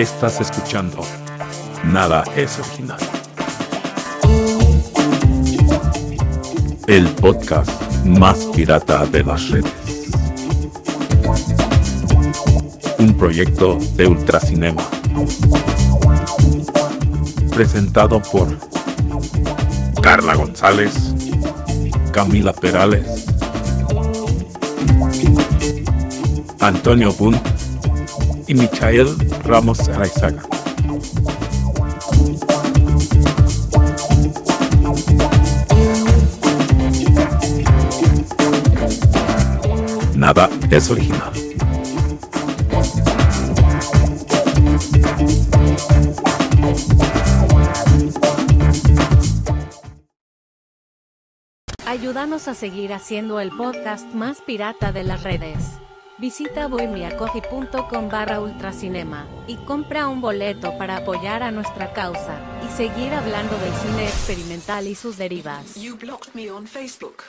Estás escuchando Nada es original. El podcast más pirata de las redes. Un proyecto de Ultracinema. Presentado por Carla González, Camila Perales, Antonio Bunt y Michael Ramos Araizaga. Nada es original. Ayúdanos a seguir haciendo el podcast más pirata de las redes. Visita bohemiacoffee.com barra ultracinema y compra un boleto para apoyar a nuestra causa y seguir hablando del cine experimental y sus derivas. You blocked me on Facebook,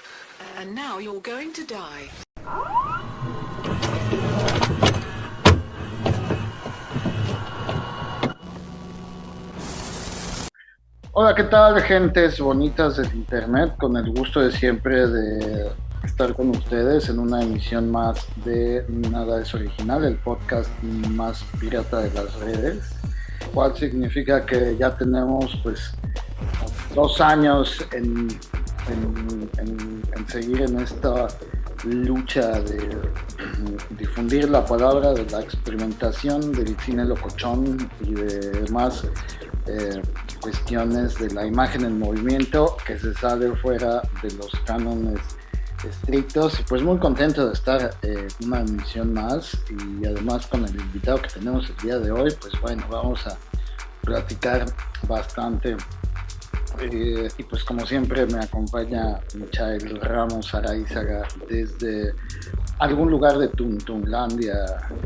and now you're going to die. Hola, ¿qué tal, gentes bonitas del internet? Con el gusto de siempre de estar con ustedes en una emisión más de Nada es Original, el podcast más pirata de las redes, cual significa que ya tenemos pues dos años en, en- en- en seguir en esta lucha de difundir la palabra de la experimentación del cine locochón y de demás eh, cuestiones de la imagen en movimiento que se sale fuera de los cánones estrictos y pues muy contento de estar eh, una emisión más y además con el invitado que tenemos el día de hoy pues bueno vamos a platicar bastante eh, y pues como siempre me acompaña Michael Ramos Araizaga desde algún lugar de Tuntunlandia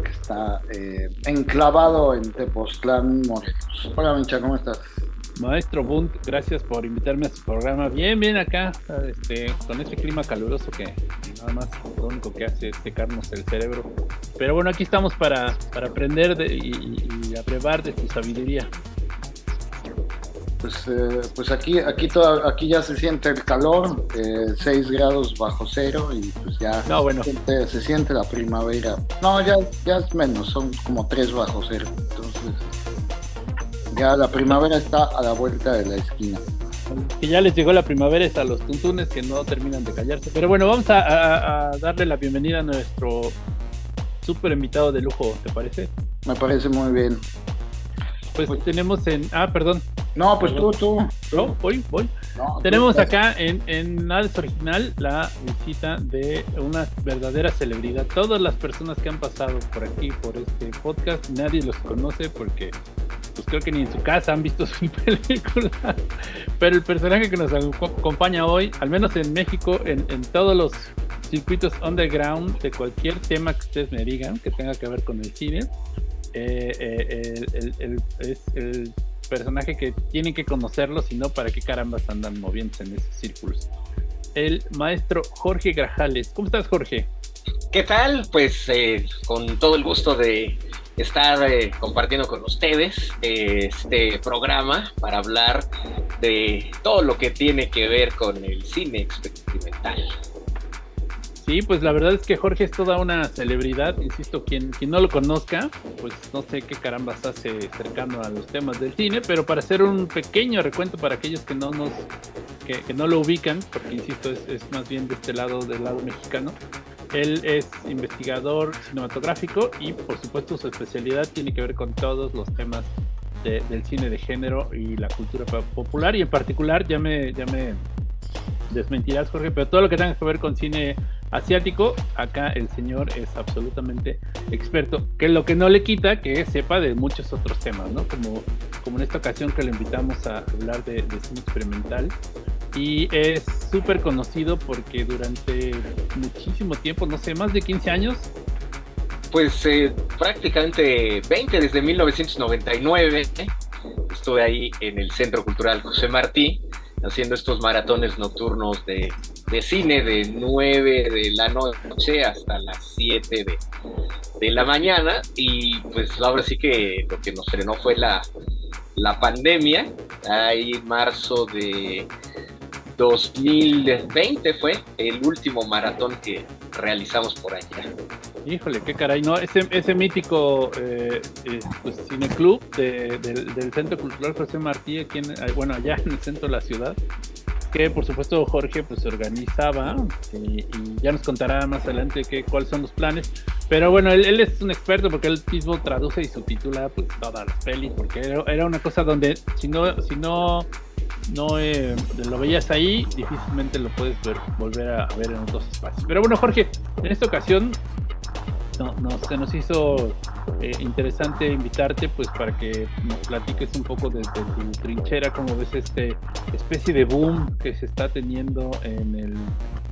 que está eh, enclavado en Tepoztlán, Morelos. Hola Micha, ¿cómo estás? Maestro Bunt, gracias por invitarme a su programa. Bien, bien acá, este, con este clima caluroso que nada más lo único que hace es secarnos el cerebro. Pero bueno, aquí estamos para, para aprender de- y, y- abrevar de su sabiduría. Pues, eh, pues aquí, aquí, toda- aquí ya se siente el calor, 6 grados bajo cero y pues ya No, bueno. se, siente, se siente la primavera. No, ya, ya es menos, son como 3 bajo cero. Entonces ya la primavera está a la vuelta de la esquina. Que ya les llegó la primavera hasta los tuntunes que no terminan de callarse. Pero bueno, vamos a, a- a darle la bienvenida a nuestro super invitado de lujo, ¿te parece? Me parece muy bien. Pues, Pues- tenemos en... Ah, perdón. No, pues tú, tú. No, voy, voy. No, Tenemos acá en, en Nada es Original la visita de una verdadera celebridad. Todas las personas que han pasado por aquí, por este podcast, nadie los conoce porque pues creo que ni en su casa han visto su película. Pero el personaje que nos aco- acompaña hoy, al menos en México, en, en todos los circuitos underground de cualquier tema que ustedes me digan que tenga que ver con el cine, eh, eh, es el personaje que tienen que conocerlo, si no, ¿para qué carambas andan moviéndose en esos círculos? El maestro Jorge Grajales. ¿Cómo estás, Jorge? ¿Qué tal? Pues eh, con todo el gusto de estar eh, compartiendo con ustedes este programa para hablar de todo lo que tiene que ver con el cine experimental. Sí, pues la verdad es que Jorge es toda una celebridad, insisto, quien, quien no lo conozca, pues no sé qué carambas hace cercano a los temas del cine, pero para hacer un pequeño recuento para aquellos que no nos, que, que no lo ubican, porque insisto, es, es más bien de este lado, del lado mexicano, él es investigador cinematográfico y por supuesto su especialidad tiene que ver con todos los temas de- del cine de género y la cultura po- popular y en particular ya me, ya me desmentirás Jorge, pero todo lo que tenga que ver con cine asiático, acá el señor es absolutamente experto, que lo que no le quita que sepa de muchos otros temas, ¿no? Como, como en esta ocasión que le invitamos a hablar de, de cine experimental. Y es súper conocido porque durante muchísimo tiempo, no sé, más de 15 años, Pues eh, prácticamente 20 desde 1999 ¿eh? estuve ahí en el Centro Cultural José Martí haciendo estos maratones nocturnos de, de cine de 9 de la noche hasta las 7 de, de la mañana. Y pues ahora sí que lo que nos frenó fue la, la pandemia, ahí marzo de 2020 fue el último maratón que realizamos por allá. Híjole, qué caray, ¿no? Ese, mítico eh, eh, pues, cineclub de, del Centro Cultural José Martí, aquí en, bueno, allá en el centro de la ciudad, que por supuesto Jorge pues organizaba y, ya nos contará más adelante qué, cuáles son los planes. Pero bueno, él, él, es un experto porque él mismo traduce y subtitula pues todas las pelis, porque era, era una cosa donde si no, si no no eh, lo veías ahí, difícilmente lo puedes ver, volver a ver en otros espacios. Pero bueno, Jorge, en esta ocasión no, no, se nos hizo eh, interesante invitarte pues para que nos platiques un poco desde tu trinchera, cómo ves este especie de boom que se está teniendo en el,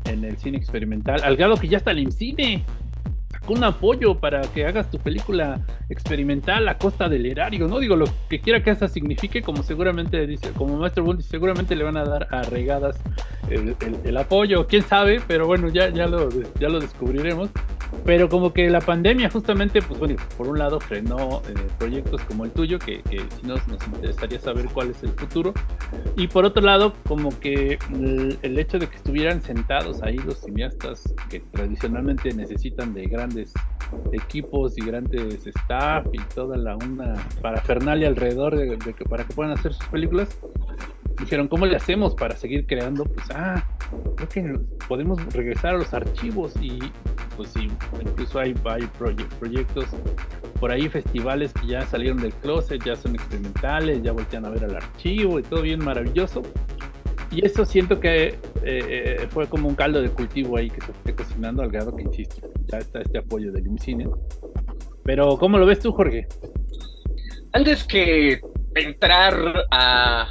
en el cine experimental, al grado que ya está el cine un apoyo para que hagas tu película experimental a costa del erario, ¿no? Digo, lo que quiera que eso signifique, como seguramente dice, como Maestro Bundy, seguramente le van a dar a regadas el, apoyo, quién sabe, pero bueno, ya, ya, lo, ya lo descubriremos. Pero como que la pandemia justamente, pues bueno, por un lado frenó eh, proyectos como el tuyo, que, que si nos, nos interesaría saber cuál es el futuro. Y por otro lado, como que el, el hecho de que estuvieran sentados ahí los cineastas que tradicionalmente necesitan de gran equipos y grandes staff y toda la una parafernalia alrededor de, que, para que puedan hacer sus películas dijeron cómo le hacemos para seguir creando pues ah creo que podemos regresar a los archivos y pues sí incluso hay, hay proyectos por ahí festivales que ya salieron del closet ya son experimentales ya voltean a ver al archivo y todo bien maravilloso y eso siento que eh, eh, fue como un caldo de cultivo ahí que se fue cocinando al grado que, insisto, ya está este apoyo del IMCINE. Pero, ¿cómo lo ves tú, Jorge? Antes que entrar a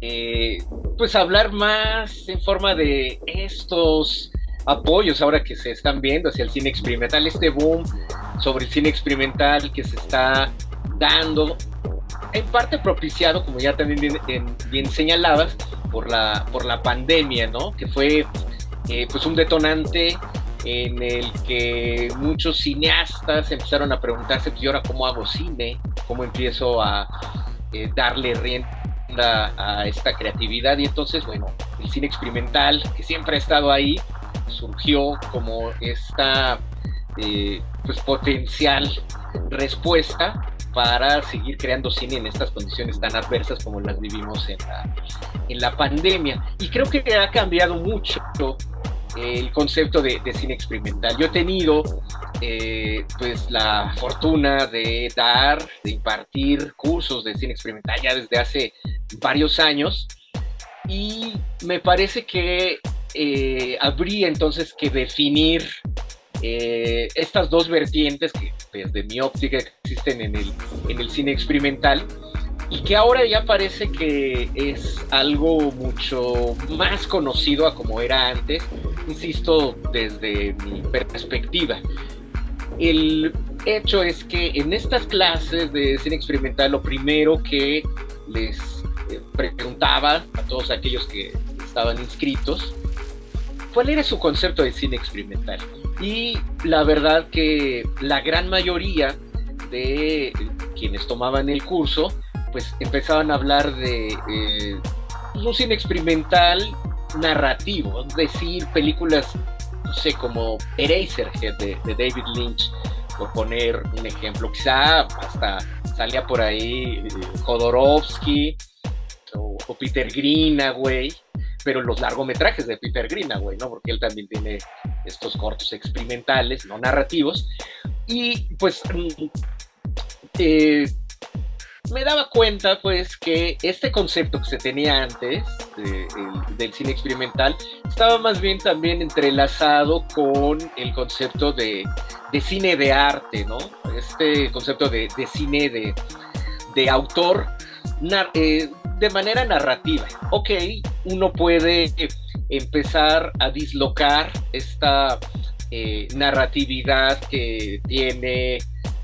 eh, pues hablar más en forma de estos apoyos ahora que se están viendo hacia el cine experimental, este boom sobre el cine experimental que se está dando, en parte propiciado, como ya también bien, señalabas, por la, por la pandemia, ¿no? Que fue eh, pues un detonante en el que muchos cineastas empezaron a preguntarse, pues, ¿y ahora cómo hago cine? ¿Cómo empiezo a eh, darle rienda a esta creatividad? Y entonces, bueno, el cine experimental, que siempre ha estado ahí, surgió como esta eh, pues, potencial respuesta para seguir creando cine en estas condiciones tan adversas como las vivimos en la, en la pandemia. Y creo que ha cambiado mucho el concepto de, cine experimental. Yo he tenido eh, pues la fortuna de dar, de impartir cursos de cine experimental ya desde hace varios años y me parece que eh, habría entonces que definir eh, estas dos vertientes que desde mi óptica existen en el, en el cine experimental y que ahora ya parece que es algo mucho más conocido a como era antes, insisto, desde mi perspectiva. El hecho es que en estas clases de cine experimental lo primero que les eh, preguntaba a todos aquellos que estaban inscritos, ¿cuál era su concepto de cine experimental? Y la verdad que la gran mayoría de quienes tomaban el curso, pues empezaban a hablar de eh, un cine experimental narrativo, es decir, películas, no sé, como Eraserhead de, de David Lynch, por poner un ejemplo. Quizá hasta salía por ahí eh, Jodorowsky o, o Peter Greenaway, pero los largometrajes de Peter Greenaway, ¿no? Porque él también tiene estos cortos experimentales, no narrativos. Y pues mm, eh, me daba cuenta pues que este concepto que se tenía antes del cine experimental estaba más bien también entrelazado con el concepto de, cine de arte, ¿no? Este concepto de, cine de, de autor eh, de manera narrativa. Ok, uno puede empezar a dislocar esta eh, narratividad que tiene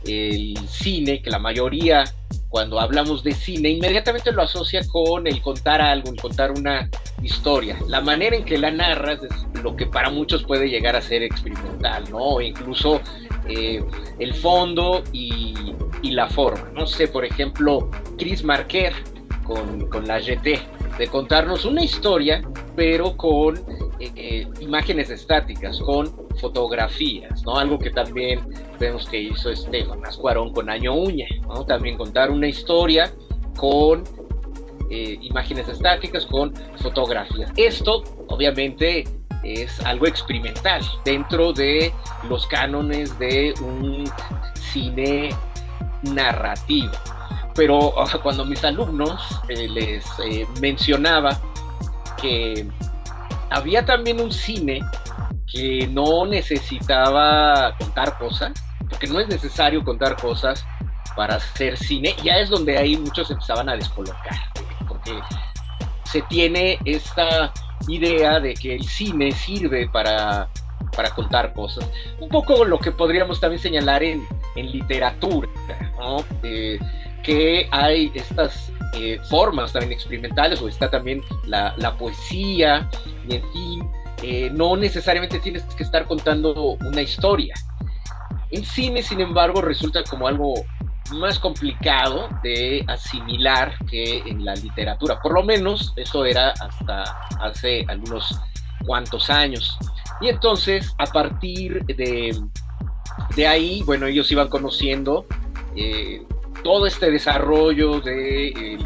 el cine, que la mayoría cuando hablamos de cine inmediatamente lo asocia con el contar algo, el contar una, historia. La manera en que la narras es lo que para muchos puede llegar a ser experimental, ¿no? incluso eh, el fondo y, la forma. No sé, por ejemplo, Chris Marquer con, la GT, de contarnos una historia, pero con eh, eh, imágenes estáticas, con fotografías, ¿no? Algo que también vemos que hizo Esteban Ascuarón con Año Uña, ¿no? También contar una historia con eh, imágenes estáticas, con fotografías. Esto, obviamente, es algo experimental dentro de los cánones de un cine narrativo. Pero cuando mis alumnos eh, les eh, mencionaba que había también un cine que no necesitaba contar cosas, porque no es necesario contar cosas para hacer cine, ya es donde ahí muchos empezaban a descolocar se tiene esta idea de que el cine sirve para, para contar cosas. Un poco lo que podríamos también señalar en, en literatura, eh, que hay estas eh, formas también experimentales, o está también la, la poesía, y en fin, eh, no necesariamente tienes que estar contando una historia. En cine, sin embargo, resulta como algo más complicado de asimilar que en la literatura. Por lo menos eso era hasta hace algunos cuantos años. Y entonces, a partir de, de ahí, bueno, ellos iban conociendo eh, todo este desarrollo de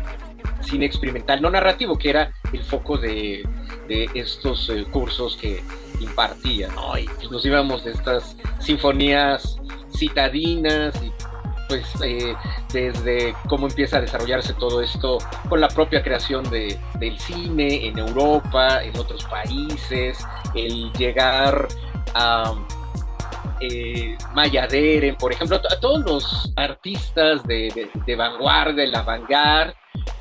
cine experimental no narrativo, que era el foco de, de estos eh, cursos que impartían. Y pues nos íbamos de estas sinfonías citadinas y pues eh, desde cómo empieza a desarrollarse todo esto con la propia creación de, del cine en Europa, en otros países, el llegar a eh, Maya Deren, por ejemplo, a todos los artistas de, de, vanguardia, la vanguard,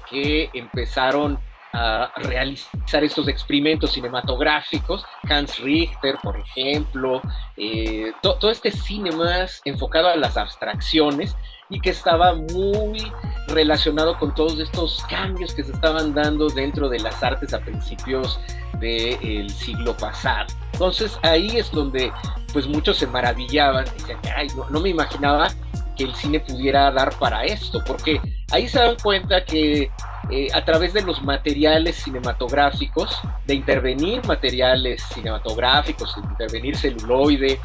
que empezaron a realizar estos experimentos cinematográficos, Hans Richter, por ejemplo, eh, todo este cine más enfocado a las abstracciones y que estaba muy relacionado con todos estos cambios que se estaban dando dentro de las artes a principios del siglo pasado. Entonces ahí es donde pues muchos se maravillaban, decían, ay, no, me imaginaba que el cine pudiera dar para esto, porque ahí se dan cuenta que eh, a través de los materiales cinematográficos, de intervenir materiales cinematográficos, de intervenir celuloide,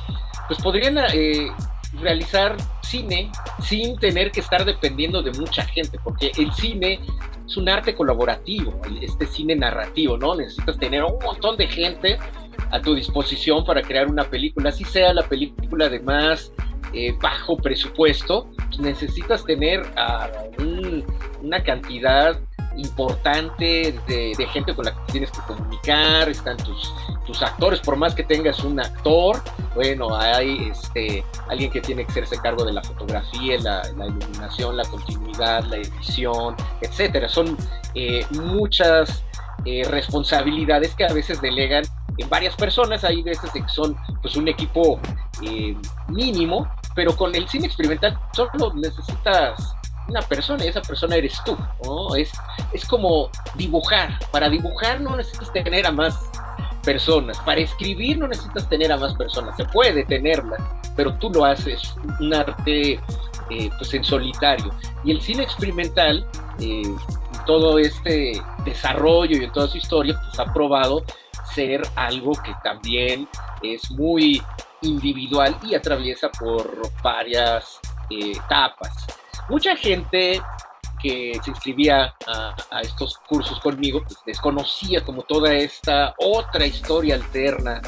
pues podrían eh, realizar cine sin tener que estar dependiendo de mucha gente, porque el cine es un arte colaborativo, este cine narrativo, ¿no? Necesitas tener un montón de gente a tu disposición para crear una película, así sea la película de más eh, bajo presupuesto, pues necesitas tener una cantidad importante de, gente con la que tienes que comunicar, están tus, tus actores, por más que tengas un actor, bueno, hay este, alguien que tiene que hacerse cargo de la fotografía, la, iluminación, la continuidad, la edición, etcétera. Son eh, muchas eh, responsabilidades que a veces delegan en varias personas, hay veces que son pues un equipo eh, mínimo, pero con el cine experimental solo necesitas una persona y esa persona eres tú. Es, es como dibujar. Para dibujar no necesitas tener a más personas. Para escribir no necesitas tener a más personas. Se puede tenerlas, pero tú lo haces. Un arte eh, pues en solitario. Y el cine experimental, eh, todo este desarrollo y en toda su historia, pues ha probado ser algo que también es muy individual y atraviesa por varias eh, etapas. Mucha gente que se inscribía a, estos cursos conmigo pues, desconocía como toda esta otra historia alterna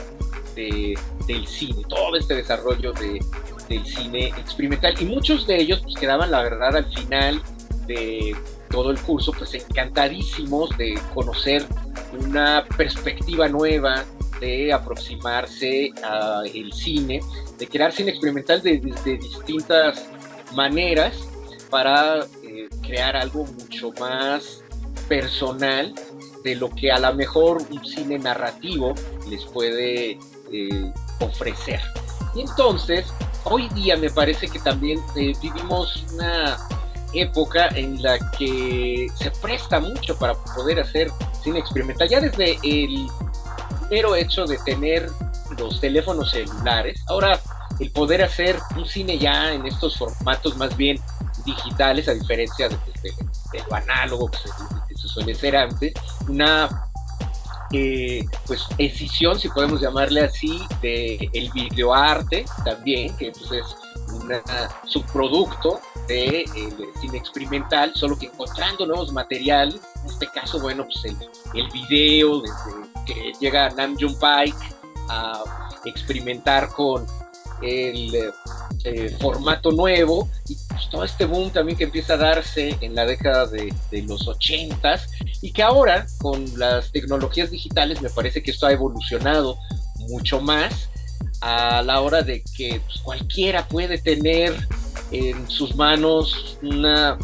del cine, todo este desarrollo de, del cine experimental. Y muchos de ellos pues, quedaban, la verdad, al final de todo el curso, pues encantadísimos de conocer una perspectiva nueva, de aproximarse al cine, de crear cine experimental de, de distintas maneras para eh, crear algo mucho más personal de lo que a lo mejor un cine narrativo les puede eh, ofrecer. Y entonces, hoy día me parece que también eh, vivimos una época en la que se presta mucho para poder hacer cine experimental. Ya desde el mero hecho de tener los teléfonos celulares, ahora el poder hacer un cine ya en estos formatos más bien digitales, a diferencia de, lo análogo que se, suele ser antes, una eh, pues decisión, si podemos llamarle así, de el videoarte también, que pues, es un subproducto de cine experimental, solo que encontrando nuevos materiales, en este caso, bueno, pues el, el video, desde que llega Nam June Pike a experimentar con el eh, formato nuevo y pues, todo este boom también que empieza a darse en la década de, los ochentas y que ahora con las tecnologías digitales me parece que esto ha evolucionado mucho más a la hora de que pues, cualquiera puede tener en sus manos una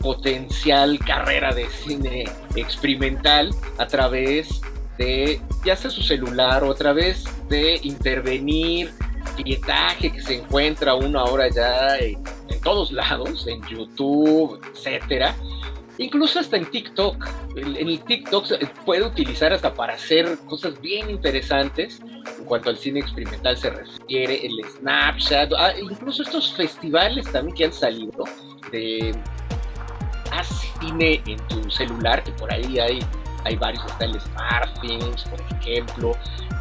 potencial carrera de cine experimental a través de ya sea su celular o a través de intervenir pietaje que se encuentra uno ahora ya en, todos lados, en YouTube, etcétera. Incluso hasta en TikTok. En el TikTok se puede utilizar hasta para hacer cosas bien interesantes en cuanto al cine experimental se refiere, el Snapchat, ah, incluso estos festivales también que han salido de haz cine en tu celular, que por ahí hay, hay varios, está el Smartthings, por ejemplo,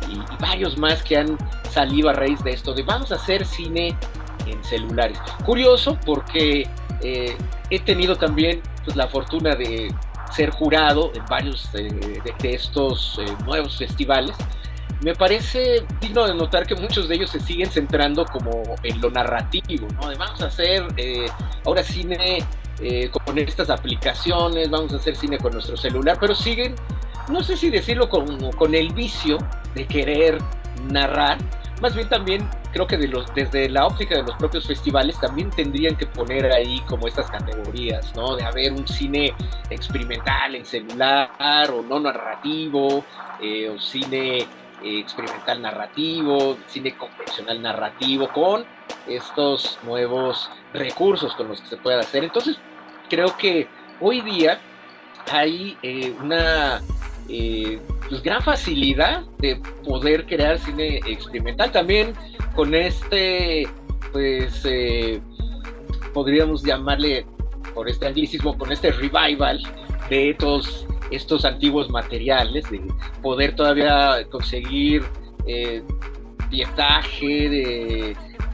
y, varios más que han salido a raíz de esto, de vamos a hacer cine en celulares. Curioso porque eh, he tenido también pues, la fortuna de ser jurado en varios de, estos eh, nuevos festivales. Me parece digno de notar que muchos de ellos se siguen centrando como en lo narrativo, ¿no? vamos a hacer eh, ahora cine con estas aplicaciones, vamos a hacer cine con nuestro celular, pero siguen no sé si decirlo con, con el vicio de querer narrar, más bien también creo que de los, desde la óptica de los propios festivales también tendrían que poner ahí como estas categorías, ¿no? De haber un cine experimental en celular o no narrativo, eh, o cine eh, experimental narrativo, cine convencional narrativo, con estos nuevos recursos con los que se puede hacer. Entonces, creo que hoy día hay eh, una eh, pues gran facilidad de poder crear cine experimental. También con este, pues eh, podríamos llamarle por este anglicismo, con este revival de estos, estos antiguos materiales, de poder todavía conseguir pietaje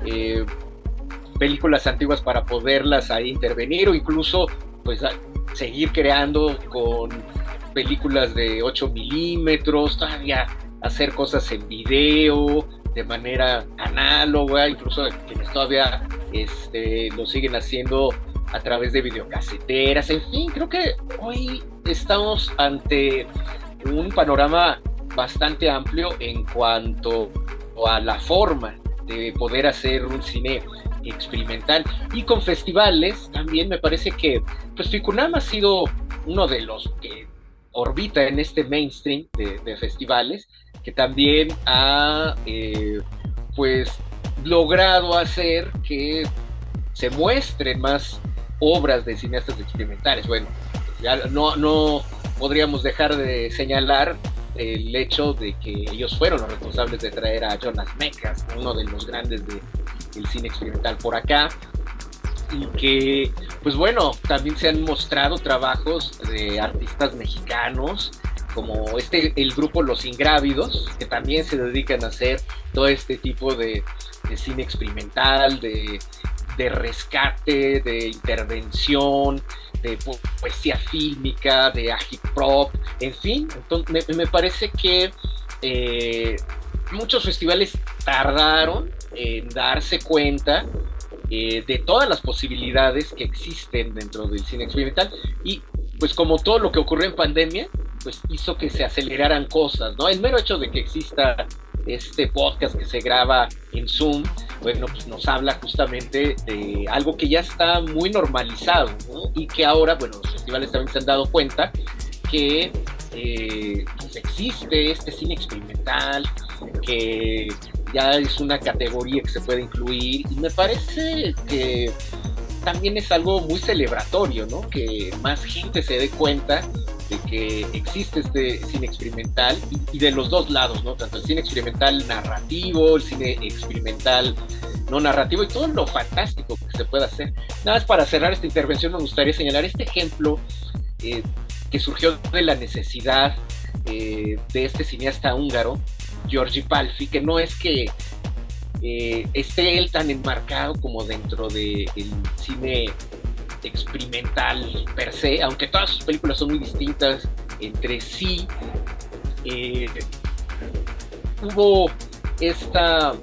de películas antiguas para poderlas ahí intervenir o incluso pues seguir creando con películas de 8 milímetros, todavía hacer cosas en video de manera análoga, incluso quienes todavía este, lo siguen haciendo a través de videocaseteras, en fin, creo que hoy estamos ante un panorama bastante amplio en cuanto a la forma de poder hacer un cine experimental y con festivales también me parece que pues Ficunam ha sido uno de los que orbita en este mainstream de, festivales, que también ha eh, pues logrado hacer que se muestren más obras de cineastas experimentales. Bueno, ya no, no podríamos dejar de señalar el hecho de que ellos fueron los responsables de traer a Jonas Mekas, uno de los grandes del cine experimental por acá, y que, pues bueno, también se han mostrado trabajos de artistas mexicanos, como este, el grupo Los Ingrávidos, que también se dedican a hacer todo este tipo de, cine experimental, de, rescate, de intervención, de poesía fílmica, de agiprop, en fin, entonces me, parece que eh, muchos festivales tardaron en darse cuenta eh, de todas las posibilidades que existen dentro del cine experimental y pues como todo lo que ocurrió en pandemia, pues hizo que se aceleraran cosas, ¿no? El mero hecho de que exista este podcast que se graba en Zoom, bueno, pues nos habla justamente de algo que ya está muy normalizado, ¿no? Y que ahora, bueno, los festivales también se han dado cuenta que eh, pues existe este cine experimental, que ya es una categoría que se puede incluir y me parece que también es algo muy celebratorio, ¿no? Que más gente se dé cuenta que existe este cine experimental y, de los dos lados, ¿no? Tanto el cine experimental narrativo, el cine experimental no narrativo y todo lo fantástico que se puede hacer. Nada más para cerrar esta intervención me gustaría señalar este ejemplo eh, que surgió de la necesidad eh, de este cineasta húngaro, Giorgi Palfi, que no es que eh, esté él tan enmarcado como dentro del cine experimental per se, aunque todas sus películas son muy distintas entre sí. Eh, hubo esta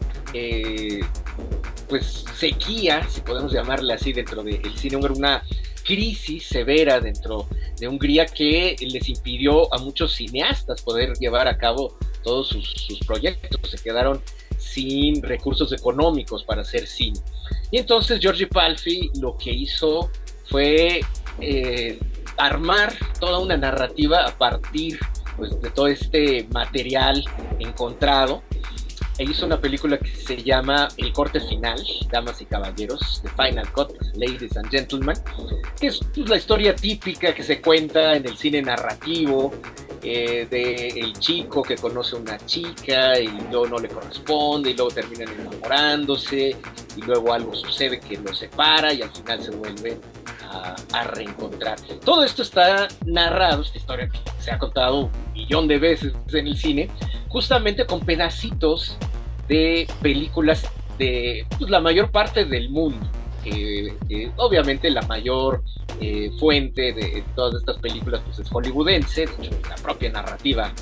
pues sequía, si podemos llamarla así, dentro del cine húngaro, una crisis severa dentro de Hungría que les impidió a muchos cineastas poder llevar a cabo todos sus, proyectos, se quedaron sin recursos económicos para hacer cine. Y entonces Giorgi Palfi lo que hizo fue eh, armar toda una narrativa a partir pues, de todo este material encontrado. E hizo una película que se llama El corte final, damas y caballeros, The Final Cut, Ladies and Gentlemen, que es pues, la historia típica que se cuenta en el cine narrativo eh, de el chico que conoce a una chica y luego no le corresponde y luego terminan enamorándose y luego algo sucede que los separa y al final se vuelven a, reencontrar. Todo esto está narrado, esta historia se ha contado un millón de veces en el cine, justamente con pedacitos de películas de pues, la mayor parte del mundo. obviamente la mayor eh, fuente de todas estas películas pues, es hollywoodense, de hecho la propia narrativa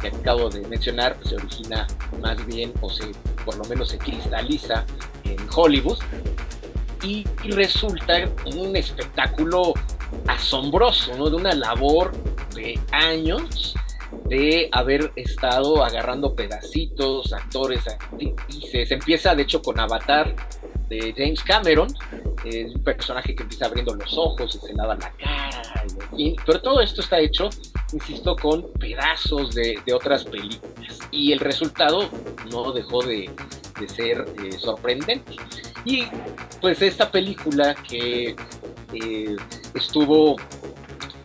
que acabo de mencionar pues, se origina más bien o se por lo menos se cristaliza en Hollywood y, resulta un espectáculo asombroso, ¿no? de una labor de años de haber estado agarrando pedacitos, actores, actrices. Empieza de hecho con Avatar de James Cameron, es un personaje que empieza abriendo los ojos y se lava la cara, pero todo esto está hecho, insisto, con pedazos de, otras películas. Y el resultado no dejó de, ser eh, sorprendente. Y pues esta película que eh, estuvo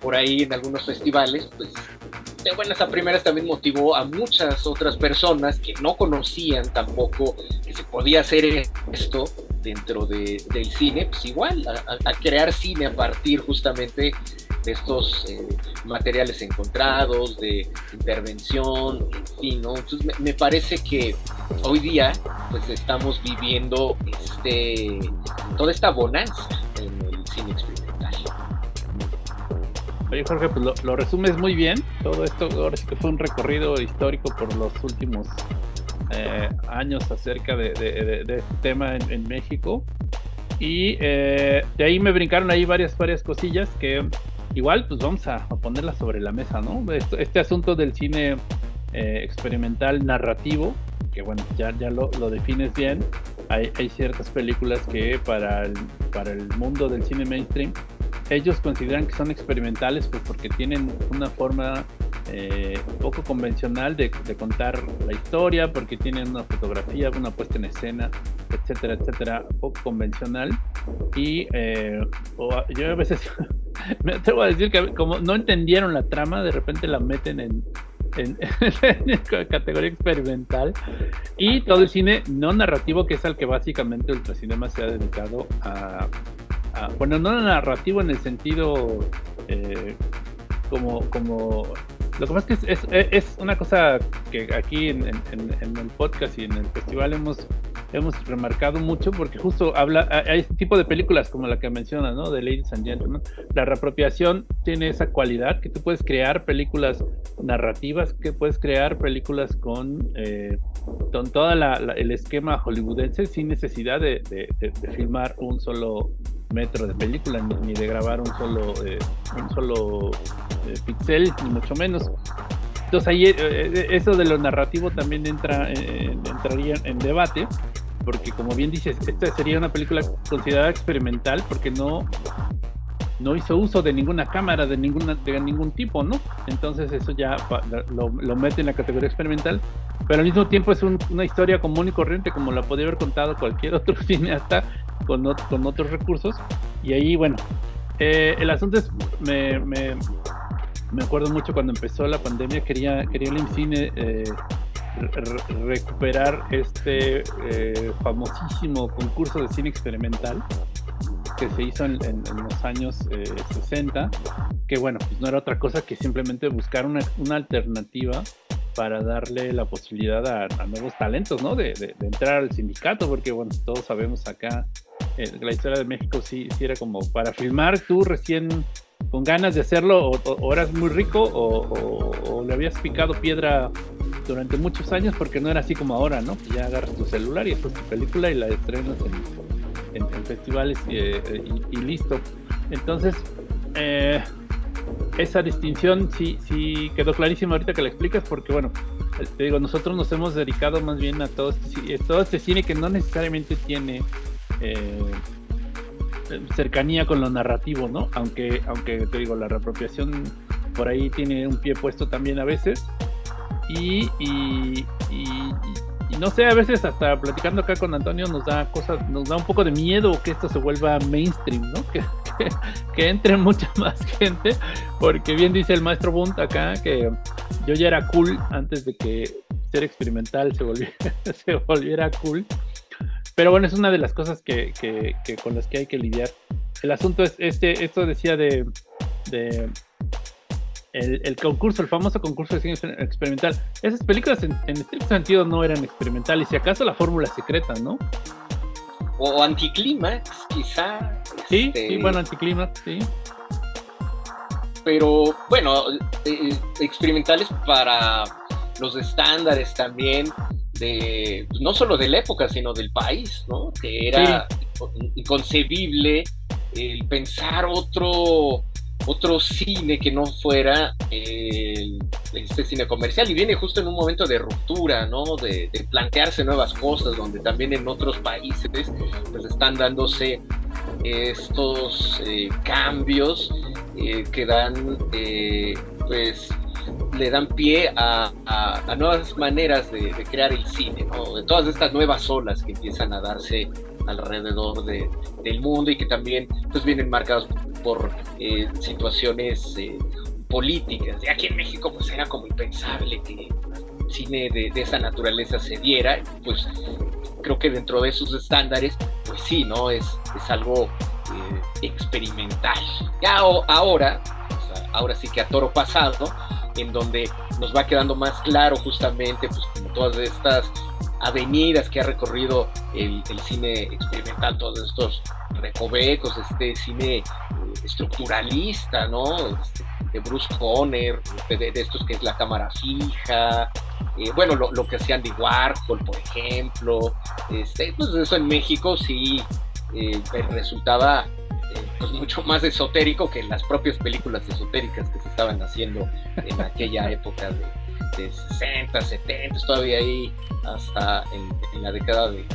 por ahí en algunos festivales, pues de buenas a primeras también motivó a muchas otras personas que no conocían tampoco que se podía hacer esto dentro de, del cine, pues igual, a, crear cine a partir justamente estos eh, materiales encontrados, de intervención, en fin, ¿no? Entonces me, me, parece que hoy día pues estamos viviendo este, toda esta bonanza en el cine experimental. Oye Jorge, pues lo, resumes muy bien. Todo esto ahora sí que fue un recorrido histórico por los últimos eh, años acerca de, este tema en, México. Y eh, de ahí me brincaron ahí varias, varias cosillas que igual pues vamos a, ponerlas sobre la mesa, ¿no? Este, asunto del cine eh, experimental narrativo, que bueno, ya, ya lo, lo defines bien. Hay, hay, ciertas películas que para el, para el mundo del cine mainstream ellos consideran que son experimentales pues porque tienen una forma eh, poco convencional de, contar la historia, porque tienen una fotografía, una puesta en escena, etcétera, etcétera, poco convencional. Y eh, yo a veces me atrevo a decir que como no entendieron la trama, de repente la meten en, en, categoría experimental y todo el cine no narrativo que es al que básicamente Ultracinema se ha dedicado a, bueno, no narrativo en el sentido eh, como, como lo que pasa es que es, es, una cosa que aquí en, el podcast y en el festival hemos, hemos remarcado mucho porque justo habla, hay este tipo de películas como la que menciona, ¿no? De Ladies and Gentlemen. La reapropiación tiene esa cualidad que tú puedes crear películas narrativas, que puedes crear películas con, eh, con todo el esquema hollywoodense sin necesidad de, de filmar un solo metro de película ni, de grabar un solo eh, un solo eh, pixel ni mucho menos. Entonces ahí eh, eso de lo narrativo también entra entraría en debate porque como bien dices esta sería una película considerada experimental porque no no hizo uso de ninguna cámara de ninguna de ningún tipo no entonces eso ya lo, lo mete en la categoría experimental pero al mismo tiempo es una historia común y corriente como la podría haber contado cualquier otro cineasta con, con otros recursos. Y ahí, bueno, eh, el asunto es, me, me acuerdo mucho cuando empezó la pandemia, quería, quería el IMCINE eh, recuperar este eh, famosísimo concurso de cine experimental que se hizo en, los años 60, eh, que bueno, pues no era otra cosa que simplemente buscar una, una alternativa para darle la posibilidad a, nuevos talentos, ¿no? De, de, entrar al sindicato, porque bueno, todos sabemos acá, la historia de México sí, sí era como para filmar tú recién con ganas de hacerlo, o, eras muy rico, o, le habías picado piedra durante muchos años, porque no era así como ahora, ¿no? ya agarras tu celular y haces tu película y la estrenas en, festivales eh, y, listo. Entonces, eh, esa distinción sí, sí quedó clarísima ahorita que la explicas, porque bueno, te digo, nosotros nos hemos dedicado más bien a todo este, todo este cine que no necesariamente tiene eh, cercanía con lo narrativo, ¿no? Aunque, aunque te digo, la reapropiación por ahí tiene un pie puesto también a veces. Y, no sé, a veces hasta platicando acá con Antonio nos da cosas, nos da un poco de miedo que esto se vuelva mainstream, ¿no? Que, entre mucha más gente, porque bien dice el maestro Bunt acá que yo ya era cool antes de que ser experimental se volviera, se volviera cool. Pero bueno, es una de las cosas que, con las que hay que lidiar. El asunto es, este, esto decía de, el, concurso, el famoso concurso de cine experimental. Esas películas en, estricto sentido no eran experimentales, y si acaso la fórmula secreta, ¿no? O anticlímax, quizá. Sí, este, sí, bueno, anticlímax, sí. Pero bueno, eh, experimentales para los estándares también de pues, no solo de la época, sino del país, ¿no? Que era inconcebible el pensar otro otro cine que no fuera este cine comercial y viene justo en un momento de ruptura, ¿no? De, plantearse nuevas cosas, donde también en otros países pues están dándose estos eh, cambios eh, que dan eh, pues le dan pie a, nuevas maneras de, crear el cine, de todas estas nuevas olas que empiezan a darse alrededor del mundo y que también pues, vienen marcadas por eh, situaciones eh, políticas. Aquí en México pues era como impensable que cine de, esa naturaleza se diera, pues creo que dentro de esos estándares, pues sí, ¿no? Es, es algo eh, experimental. Ya ahora, ahora sí que a toro pasado, en donde nos va quedando más claro justamente pues todas estas avenidas que ha recorrido el, cine experimental, todos estos recovecos, este cine eh, estructuralista, ¿no? Este, de Bruce Conner, de, estos que es la cámara fija, eh, bueno, lo, que hacían de Warhol, por ejemplo, este, pues eso en México sí eh, resultaba pues mucho más esotérico que las propias películas esotéricas que se estaban haciendo en aquella época de, 60, 70, todavía ahí hasta en, la década de,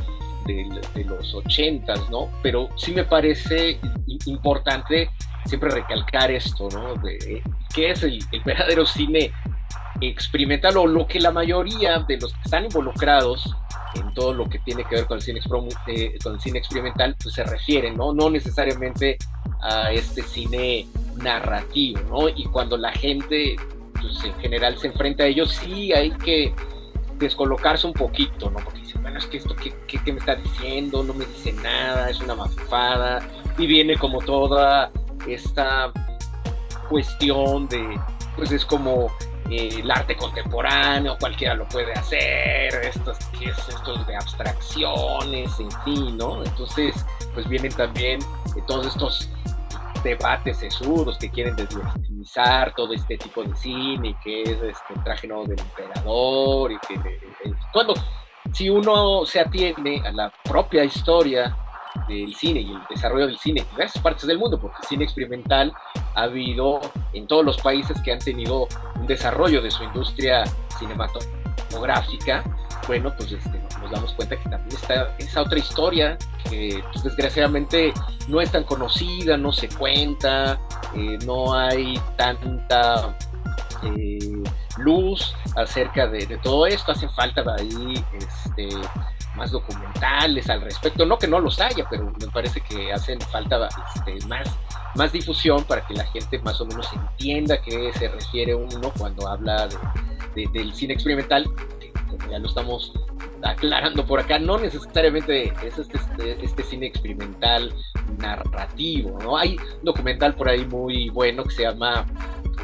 los 80, ¿no? Pero sí me parece importante siempre recalcar esto, ¿no? De qué es el, verdadero cine experimental o lo que la mayoría de los que están involucrados en todo lo que tiene que ver con el cine, eh, con el cine experimental, pues se refieren, ¿no? No necesariamente a este cine narrativo, ¿no? Y cuando la gente, pues en general se enfrenta a ellos, sí hay que descolocarse un poquito, ¿no? Porque dicen, bueno, es que esto, ¿qué, qué, me está diciendo? No me dice nada, es una mafada, y viene como toda esta cuestión de, pues es como eh, el arte contemporáneo, cualquiera lo puede hacer, estos, estos de abstracciones, en fin, ¿no? Entonces, pues vienen también eh, todos estos debates sesudos que quieren todo este tipo de cine que es este traje nuevo del emperador y que cuando si uno se atiende a la propia historia del cine y el desarrollo del cine en diversas partes del mundo, porque el cine experimental ha habido en todos los países que han tenido un desarrollo de su industria cinematográfica, bueno, pues este, nos damos cuenta que también está esa otra historia que pues, desgraciadamente no es tan conocida, no se cuenta, eh, no hay tanta eh, luz acerca de, todo esto, hace falta ahí este, más documentales al respecto. No que no los haya, pero me parece que hacen falta este, más, más difusión para que la gente más o menos entienda a qué se refiere uno cuando habla del cine experimental, ya lo estamos aclarando por acá, no necesariamente es este, este, este, cine experimental narrativo, ¿no? Hay un documental por ahí muy bueno que se llama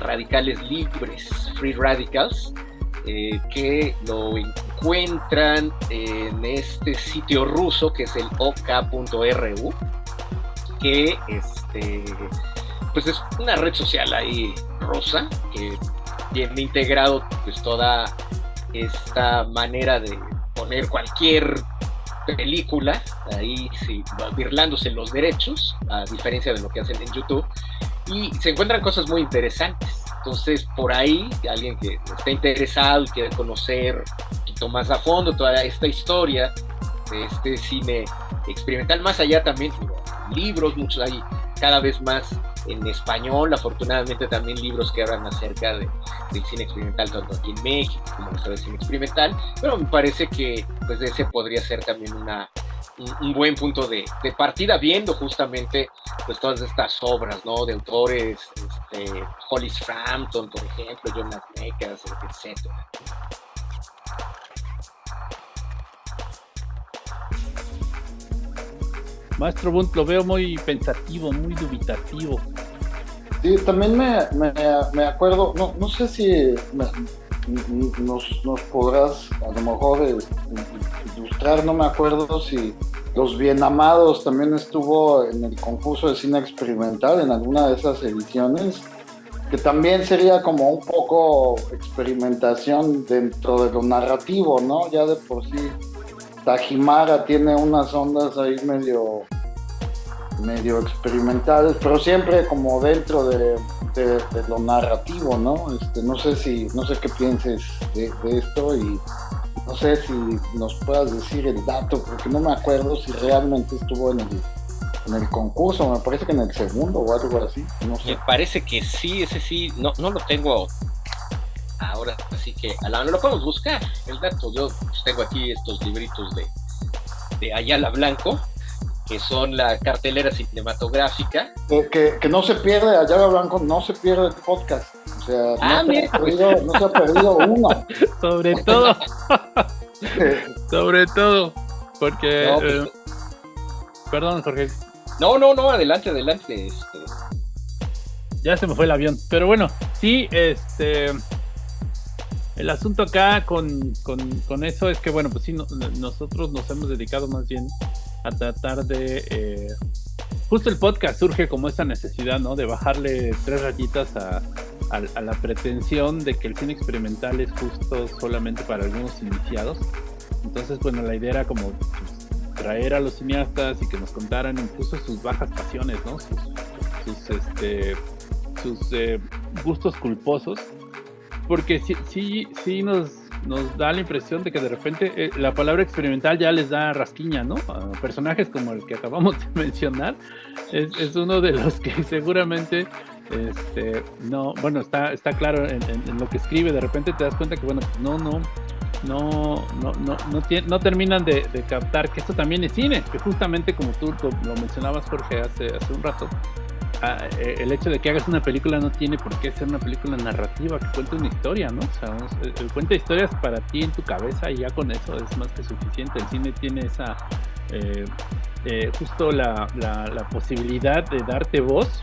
Radicales Libres, Free Radicals, eh, que lo encuentran en este sitio ruso que es el ok.ru, que este, pues es una red social ahí rusa que tiene integrado pues toda esta manera de poner cualquier película ahí sí, birlándose los derechos, a diferencia de lo que hacen en YouTube, y se encuentran cosas muy interesantes. Entonces, por ahí, alguien que está interesado y quiere conocer un poquito más a fondo toda esta historia de este cine experimental, más allá también, libros, muchos hay cada vez más en español, afortunadamente también libros que hablan acerca de, del cine experimental, tanto aquí en México como en el cine experimental, pero me parece que pues ese podría ser también una, un, buen punto de, partida, viendo justamente pues todas estas obras, ¿no? De autores, este, Hollis Frampton, por ejemplo, Jonas Mekas, etc. Maestro Bunt, lo veo muy pensativo, muy dubitativo. Sí, también me, me, acuerdo, no, no sé si nos, nos, podrás a lo mejor eh, ilustrar, no me acuerdo si Los Bien Amados también estuvo en el concurso de cine experimental en alguna de esas ediciones, que también sería como un poco experimentación dentro de lo narrativo, ¿no? Ya de por sí Tajimara tiene unas ondas ahí medio medio experimentales, pero siempre como dentro de, lo narrativo, ¿no? Este, no sé si, no sé qué pienses de, esto y no sé si nos puedas decir el dato, porque no me acuerdo si realmente estuvo en el, en el concurso, me parece que en el segundo o algo así, no sé. Me parece que sí, ese sí, no, no lo tengo ahora, así que a la, lo podemos buscar, el dato. Yo pues, tengo aquí estos libritos de, de Ayala Blanco, que son la cartelera cinematográfica. Que, que, no se pierde, Ayala Blanco no se pierde el podcast. O sea, ah, no, se ha perdido, no, se ha perdido, uno. Sobre todo. Sobre todo. Porque. Pues, eh, perdón, Jorge. No, no, no, adelante, adelante. Este. Ya se me fue el avión. Pero bueno, sí, este el asunto acá con, eso es que, bueno, pues sí, nosotros nos hemos dedicado más bien a tratar de... Eh, justo el podcast surge como esa necesidad, ¿no? De bajarle tres rayitas a, la pretensión de que el cine experimental es justo solamente para algunos iniciados. Entonces, bueno, la idea era como pues, traer a los cineastas y que nos contaran incluso sus bajas pasiones, ¿no? Sus, este, sus eh, gustos culposos porque sí, sí, sí nos, nos da la impresión de que de repente eh, la palabra experimental ya les da rasquiña, ¿no? A personajes como el que acabamos de mencionar, es, uno de los que seguramente este, no, bueno, está, está claro en, lo que escribe, de repente te das cuenta que, bueno, no, no, no, no, no, no, no terminan de, captar que esto también es cine, que justamente como tú lo mencionabas, Jorge, hace, hace un rato, Ah, eh, el hecho de que hagas una película no tiene por qué ser una película narrativa que cuente una historia, ¿no? O sea, el, cuenta historias para ti en tu cabeza y ya con eso es más que suficiente. El cine tiene esa, eh, eh, justo la, la, posibilidad de darte voz.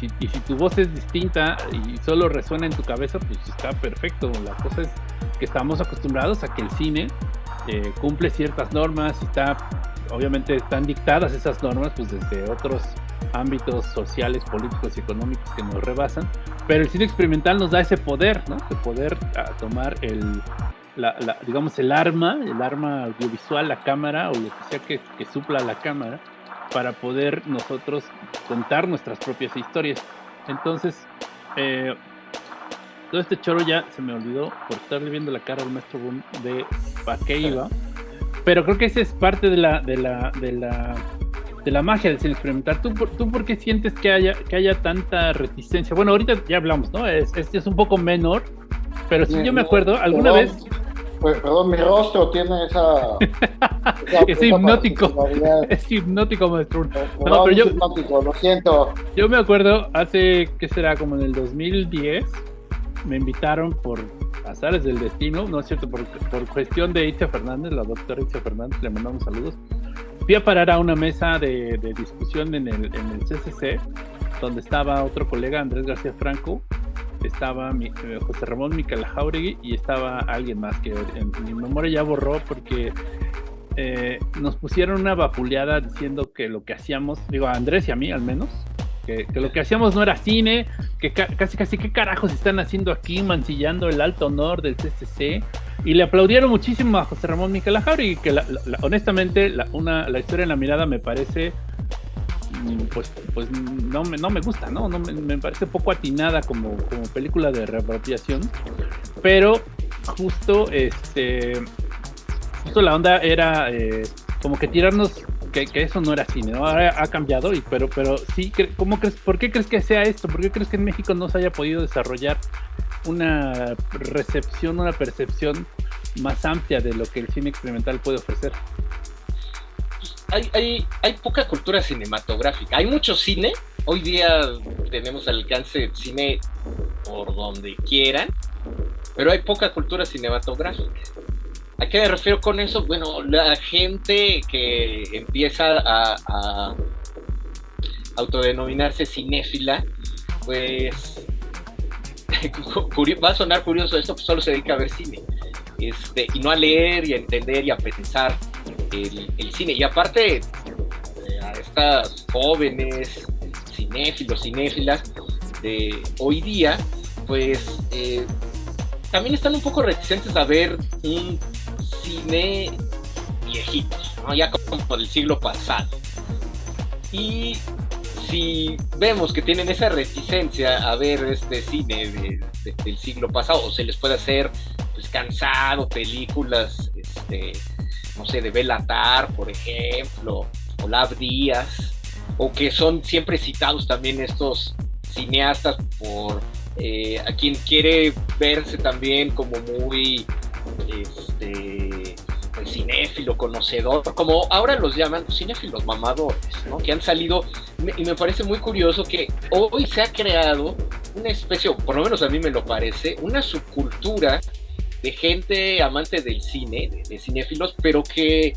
y si tu voz es distinta y solo resuena en tu cabeza, pues está perfecto. La cosa es que estamos acostumbrados a que el cine cumple ciertas normas y está, obviamente están dictadas esas normas pues desde otros ámbitos sociales, políticos y económicos que nos rebasan, pero el cine experimental nos da ese poder, ¿no? De poder ah, tomar el, digamos, el arma, el arma audiovisual, la cámara o lo que sea que, que supla la cámara, para poder nosotros contar nuestras propias historias. Entonces, eh, todo este choro ya se me olvidó por estarle viendo la cara al maestro Boom de para qué iba. Pero creo que esa es parte de la, de la, de la de la magia del cine experimental. ¿Tú, ¿Tú por qué sientes que haya, que haya tanta reticencia? Bueno, ahorita ya hablamos, ¿no? Es, es, es un poco menor, pero si yo me acuerdo, alguna vez... pues, perdón, mi rostro tiene esa. esa- Es hipnótico. Es hipnótico, maestro. No, Perdón, pero es yo, hipnótico, lo siento. yo me acuerdo hace, ¿qué será? Como en el 2010, me invitaron por azares del destino, no es cierto, por, por cuestión de Itzia Fernández, la doctora Itzia Fernández, le mandamos saludos. Fui a parar a una mesa de, discusión en el, CCC, donde estaba otro colega, Andrés García Franco, estaba mi- eh, José Ramón Miquel Jauregui y estaba alguien más que en mi memoria ya borró porque eh, nos pusieron una vapuleada diciendo que lo que hacíamos, digo a Andrés y a mí al menos, que, lo que hacíamos no era cine, que ca- casi casi qué carajos están haciendo aquí mancillando el alto honor del CCC. Y le aplaudieron muchísimo a José Ramón Miquel Jauregui, que la- honestamente la, una, la historia en la mirada me parece mm, pues, pues no, me, no me gusta, ¿no? no me, parece poco atinada como, como película de reapropiación, pero justo este justo la onda era eh, como que tirarnos que, que eso no era cine, ¿no? Ahora ha cambiado, y, pero, pero sí, ¿cómo crees, ¿por qué crees que sea esto? ¿Por qué crees que en México no se haya podido desarrollar una recepción, una percepción más amplia de lo que el cine experimental puede ofrecer? hay, hay, poca cultura cinematográfica. Hay mucho cine. Hoy día tenemos al alcance cine por donde quieran, pero hay poca cultura cinematográfica. ¿A qué me refiero con eso? Bueno, la gente que empieza a, autodenominarse cinéfila, pues va a sonar curioso esto, pues solo se dedica a ver cine. Este, y no a leer y a entender y a pensar el, cine. Y aparte, eh, a estas jóvenes cinéfilos, cinéfilas de hoy día, pues eh, también están un poco reticentes a ver un cine viejito, ¿no? ya como del siglo pasado. Y si vemos que tienen esa reticencia a ver este cine de- de- del siglo pasado, o se les puede hacer pues cansado películas, este, no sé, de Belatar, por ejemplo, o Lab Díaz, o que son siempre citados también estos cineastas por eh, a quien quiere verse también como muy este cinéfilo, conocedor, como ahora los llaman cinéfilos mamadores, ¿no? que han salido, y me parece muy curioso que hoy se ha creado una especie, o por lo menos a mí me lo parece, una subcultura de gente amante del cine, de, de cinéfilos, pero que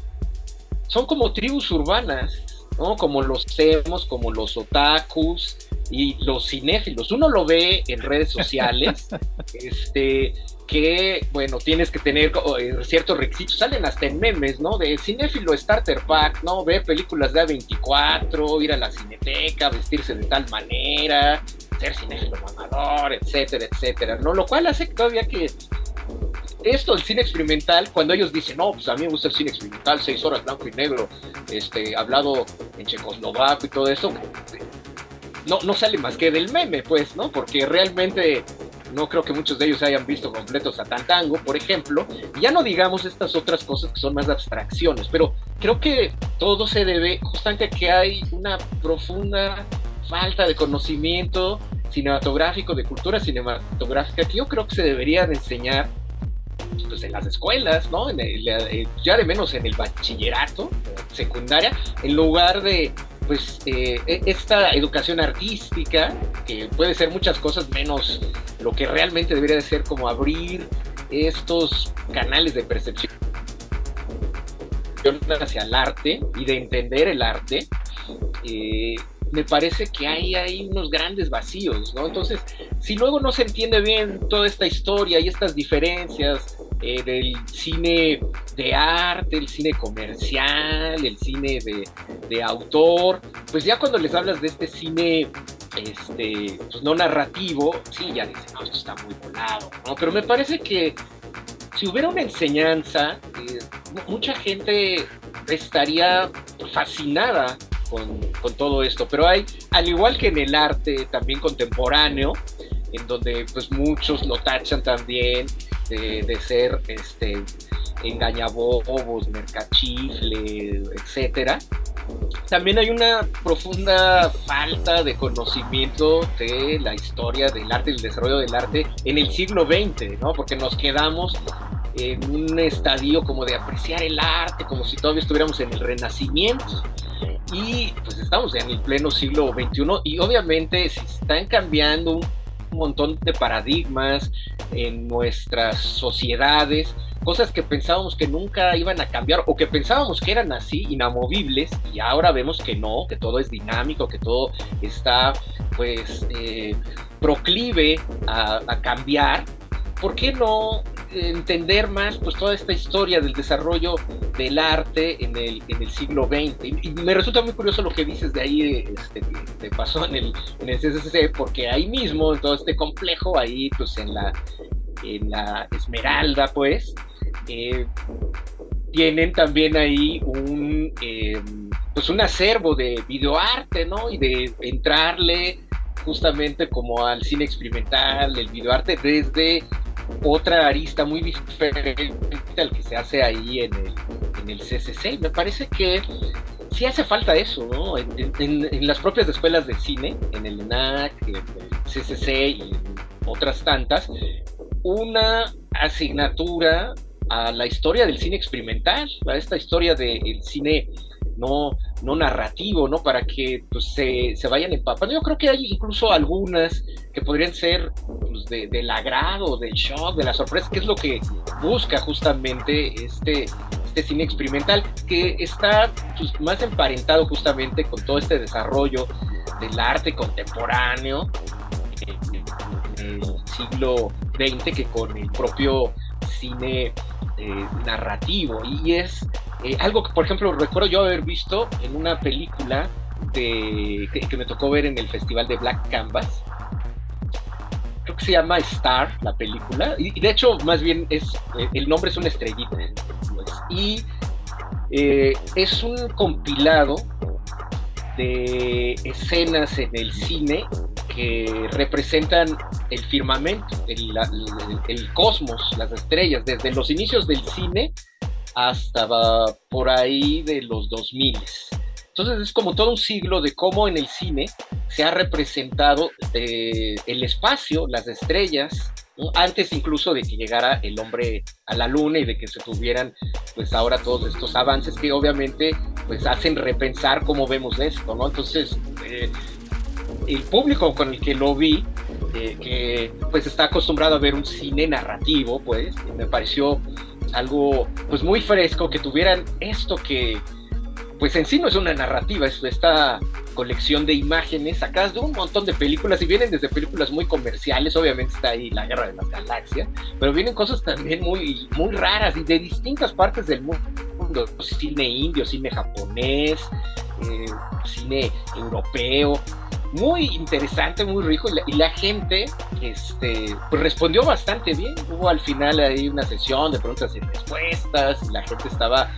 son como tribus urbanas, ¿no? Como los emos, como los otakus y los cinéfilos. Uno lo ve en redes sociales, este, que, bueno, tienes que tener eh, ciertos requisitos, salen hasta en memes, ¿no? De cinéfilo starter pack, ¿no? Ver películas de A24, ir a la cineteca, vestirse de tal manera, ser cinéfilo mamador, etcétera, etcétera, ¿no? Lo cual hace todavía que esto, el cine experimental, cuando ellos dicen, no, pues a mí me gusta el cine experimental, seis horas blanco y negro, este, hablado en checoslovaco y todo eso, no, no sale más que del meme, pues, ¿no? Porque realmente no creo que muchos de ellos hayan visto completos a Tantango, por ejemplo, ya no digamos estas otras cosas que son más abstracciones, pero creo que todo se debe justamente a que hay una profunda falta de conocimiento cinematográfico, de cultura cinematográfica, que yo creo que se debería de enseñar pues, en las escuelas, ¿no? En el- ya de menos en el bachillerato, secundaria, en lugar de pues eh, e- esta educación artística, que puede ser muchas cosas menos lo que realmente debería de ser como abrir estos canales de percepción hacia el arte y de entender el arte, eh, me parece que hay, hay unos grandes vacíos, ¿no? Entonces, si luego no se entiende bien toda esta historia y estas diferencias eh, del cine de arte, el cine comercial, el cine de, de autor, pues ya cuando les hablas de este cine este, pues no narrativo, sí, ya dicen, no, esto está muy volado, ¿no? Pero me parece que si hubiera una enseñanza, eh, mu- mucha gente estaría fascinada con, con todo esto, pero hay, al igual que en el arte también contemporáneo, en donde pues muchos lo tachan también de, de ser este engañabobos, mercachifle, etcétera. También hay una profunda falta de conocimiento de la historia del arte y el desarrollo del arte en el siglo XX, ¿no? Porque nos quedamos en un estadio como de apreciar el arte, como si todavía estuviéramos en el Renacimiento. Y pues estamos en el pleno siglo XXI y obviamente se están cambiando un montón de paradigmas en nuestras sociedades, cosas que pensábamos que nunca iban a cambiar o que pensábamos que eran así, inamovibles, y ahora vemos que no, que todo es dinámico, que todo está pues eh, proclive a, a cambiar. ¿Por qué no entender más pues toda esta historia del desarrollo del arte en el, en el siglo XX. Y, me resulta muy curioso lo que dices de ahí, este, que pasó en el, en el CCC, porque ahí mismo, en todo este complejo, ahí pues en la, en la Esmeralda, pues, eh, tienen también ahí un, eh, pues un acervo de videoarte, ¿no? Y de entrarle justamente como al cine experimental, el videoarte desde otra arista muy diferente al que se hace ahí en el, en el CCC. Me parece que sí hace falta eso, ¿no? En, las propias escuelas de cine, en el ENAC, en el CCC y otras tantas, una asignatura a la historia del cine experimental, a esta historia del cine no, no narrativo, ¿no? Para que pues, se, se, vayan empapando. Yo creo que hay incluso algunas que podrían ser pues, de, del agrado, del shock, de la sorpresa, que es lo que busca justamente este, este cine experimental, que está pues, más emparentado justamente con todo este desarrollo del arte contemporáneo en el siglo XX que con el propio cine eh, narrativo. Y es eh, algo que, por ejemplo, recuerdo yo haber visto en una película que, me tocó ver en el festival de Black Canvas. Creo que se llama Star, la película. Y, de hecho, más bien, es eh, el nombre es una estrellita. Y eh, es un compilado de escenas en el cine que representan el firmamento, el, cosmos, las estrellas, desde los inicios del cine hasta por ahí de los 2000. Entonces es como todo un siglo de cómo en el cine se ha representado eh, el espacio, las estrellas, antes incluso de que llegara el hombre a la luna y de que se tuvieran pues ahora todos estos avances que obviamente pues hacen repensar cómo vemos esto, ¿no? Entonces eh, el público con el que lo vi, eh, que pues está acostumbrado a ver un cine narrativo, pues me pareció algo pues muy fresco, que tuvieran esto que pues en sí no es una narrativa, es esta colección de imágenes sacadas de un montón de películas y vienen desde películas muy comerciales, obviamente está ahí La Guerra de las Galaxias, pero vienen cosas también muy, muy raras y de distintas partes del mundo, cine indio, cine japonés, eh, cine europeo, muy interesante, muy rico y la, gente este, pues respondió bastante bien. Hubo al final ahí una sesión de preguntas y respuestas y la gente estaba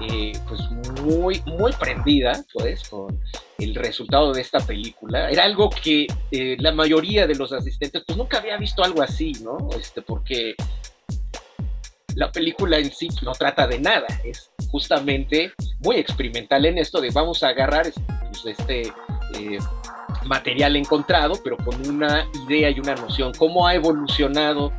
eh, pues muy, muy prendida pues con el resultado de esta película. Era algo que eh, la mayoría de los asistentes pues nunca había visto algo así, ¿no? Este, porque la película en sí no trata de nada, es justamente muy experimental en esto de vamos a agarrar pues, este eh, material encontrado, pero con una idea y una noción. ¿Cómo ha evolucionado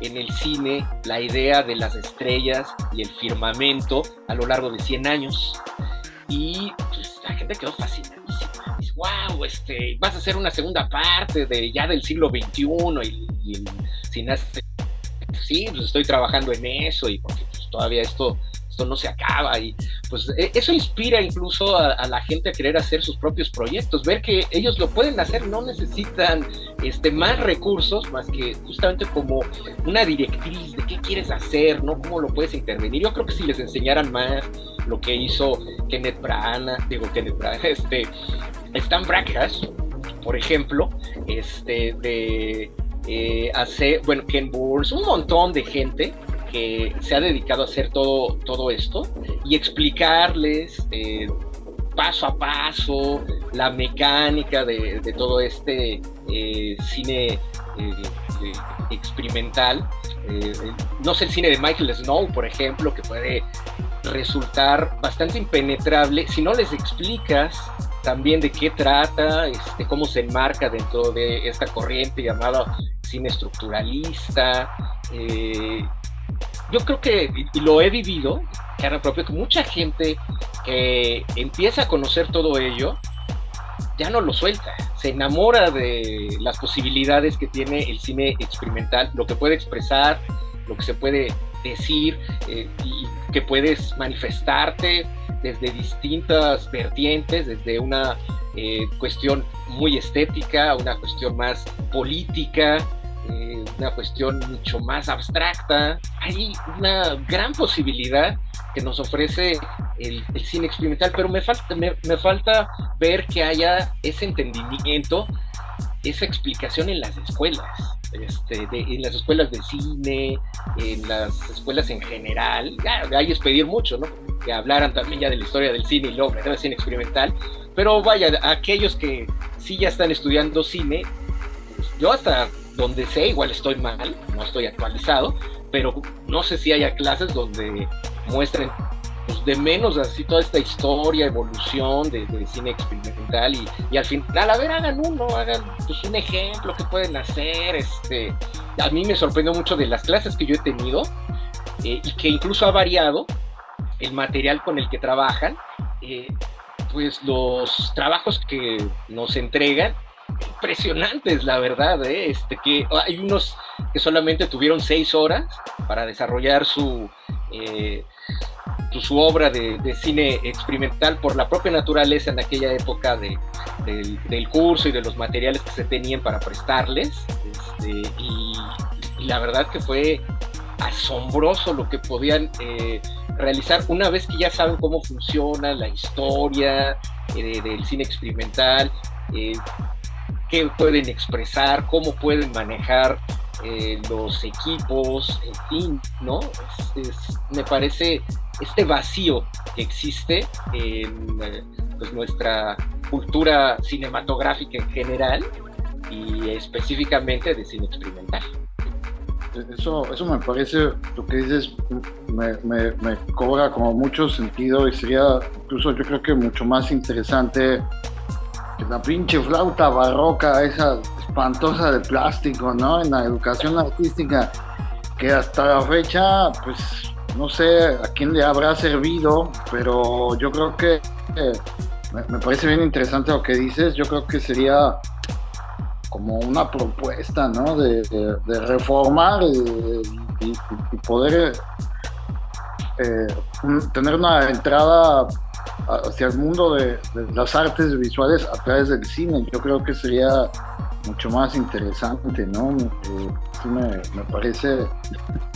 en el cine la idea de las estrellas y el firmamento a lo largo de 100 años? Y pues, la gente quedó fascinadísima. Dice, wow, este, vas a hacer una segunda parte de ya del siglo XXI y, y el sí, pues estoy trabajando en eso y porque pues, todavía esto no se acaba y pues e, eso inspira incluso a, la gente a querer hacer sus propios proyectos, ver que ellos lo pueden hacer, no necesitan este, más recursos más que justamente como una directriz de qué quieres hacer, ¿no? Cómo lo puedes intervenir. Yo creo que si les enseñaran más lo que hizo Kenneth Branagh, digo Kenneth Branagh, este, Stan por ejemplo, este, de eh, hacer, bueno, Ken Burns, un montón de gente que se ha dedicado a hacer todo, todo esto y explicarles eh, paso a paso la mecánica de, todo este eh, cine eh, experimental. no sé, el cine de Michael Snow, por ejemplo, que puede resultar bastante impenetrable si no les explicas también de qué trata, este, cómo se enmarca dentro de esta corriente llamada cine estructuralista, yo creo que, y lo he vivido, cara propia, que mucha gente que empieza a conocer todo ello, ya no lo suelta, se enamora de las posibilidades que tiene el cine experimental, lo que puede expresar, lo que se puede decir eh, y que puedes manifestarte desde distintas vertientes, desde una eh, cuestión muy estética, una cuestión más política, eh, una cuestión mucho más abstracta. Hay una gran posibilidad que nos ofrece el, cine experimental, pero me falta, me, falta ver que haya ese entendimiento, esa explicación en las escuelas. Este, en las escuelas de cine, en las escuelas en general, ya, hay es pedir mucho, ¿no? Que hablaran también ya de la historia del cine y luego del cine experimental, pero vaya, aquellos que sí ya están estudiando cine, pues yo hasta donde sé, igual estoy mal, no estoy actualizado, pero no sé si haya clases donde muestren pues, de menos así toda esta historia, evolución de, cine experimental y, y, al final, a ver, hagan uno, hagan pues, un ejemplo que pueden hacer. Este, a mí me sorprendió mucho de las clases que yo he tenido eh, y que incluso ha variado el material con el que trabajan. Eh, pues los trabajos que nos entregan impresionantes, la verdad, ¿eh? este, que hay unos que solamente tuvieron seis horas para desarrollar su, eh, su obra de, cine experimental por la propia naturaleza en aquella época de, del, curso y de los materiales que se tenían para prestarles, este, y, la verdad que fue asombroso lo que podían eh, realizar una vez que ya saben cómo funciona la historia del cine experimental, qué pueden expresar, cómo pueden manejar eh, los equipos, en fin, ¿no? me parece este vacío que existe en eh, pues, nuestra cultura cinematográfica en general y específicamente de cine experimental. Eso, eso me parece, lo que dices, me, me, me, cobra como mucho sentido y sería incluso yo creo que mucho más interesante la pinche flauta barroca, esa espantosa de plástico, ¿no? En la educación artística, que hasta la fecha, pues no sé a quién le habrá servido, pero yo creo que me, parece bien interesante lo que dices. Yo creo que sería como una propuesta, ¿no? De, reformar y, poder eh, tener una entrada hacia el mundo de, las artes visuales a través del cine. Yo creo que sería mucho más interesante, ¿no? Eh, me, parece.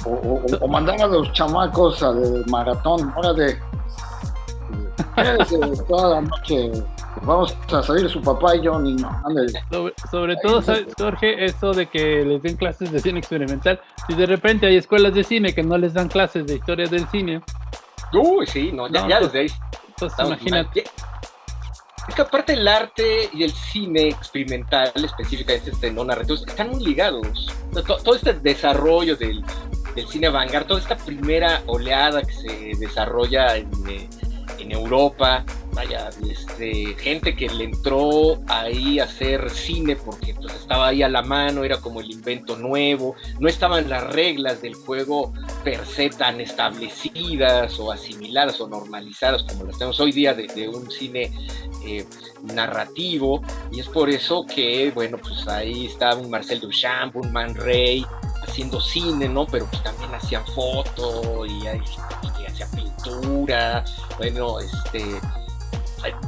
O, mandar a los chamacos al maratón, hora de. toda la noche. Vamos a salir su papá y yo, niño. Sobre, sobre todo, ¿sabes, Jorge? Eso de que les den clases de cine experimental. Si de repente hay escuelas de cine que no les dan clases de historia del cine. Uy, sí, no, ya, ya pues, desde ahí imagínate. Es que aparte el arte y el cine experimental, específicamente este no narrativo, están muy ligados. Todo, este desarrollo del, del cine vanguard, toda esta primera oleada que se desarrolla en, eh, en Europa, vaya, este, gente que le entró ahí a hacer cine porque pues, estaba ahí a la mano, era como el invento nuevo, no estaban las reglas del juego per se tan establecidas o asimiladas o normalizadas como las tenemos hoy día de, un cine eh, narrativo, y es por eso que, bueno, pues ahí estaba un Marcel Duchamp, un Man Ray, haciendo cine, ¿no? Pero pues también hacían foto y, y hacían pintura, bueno, este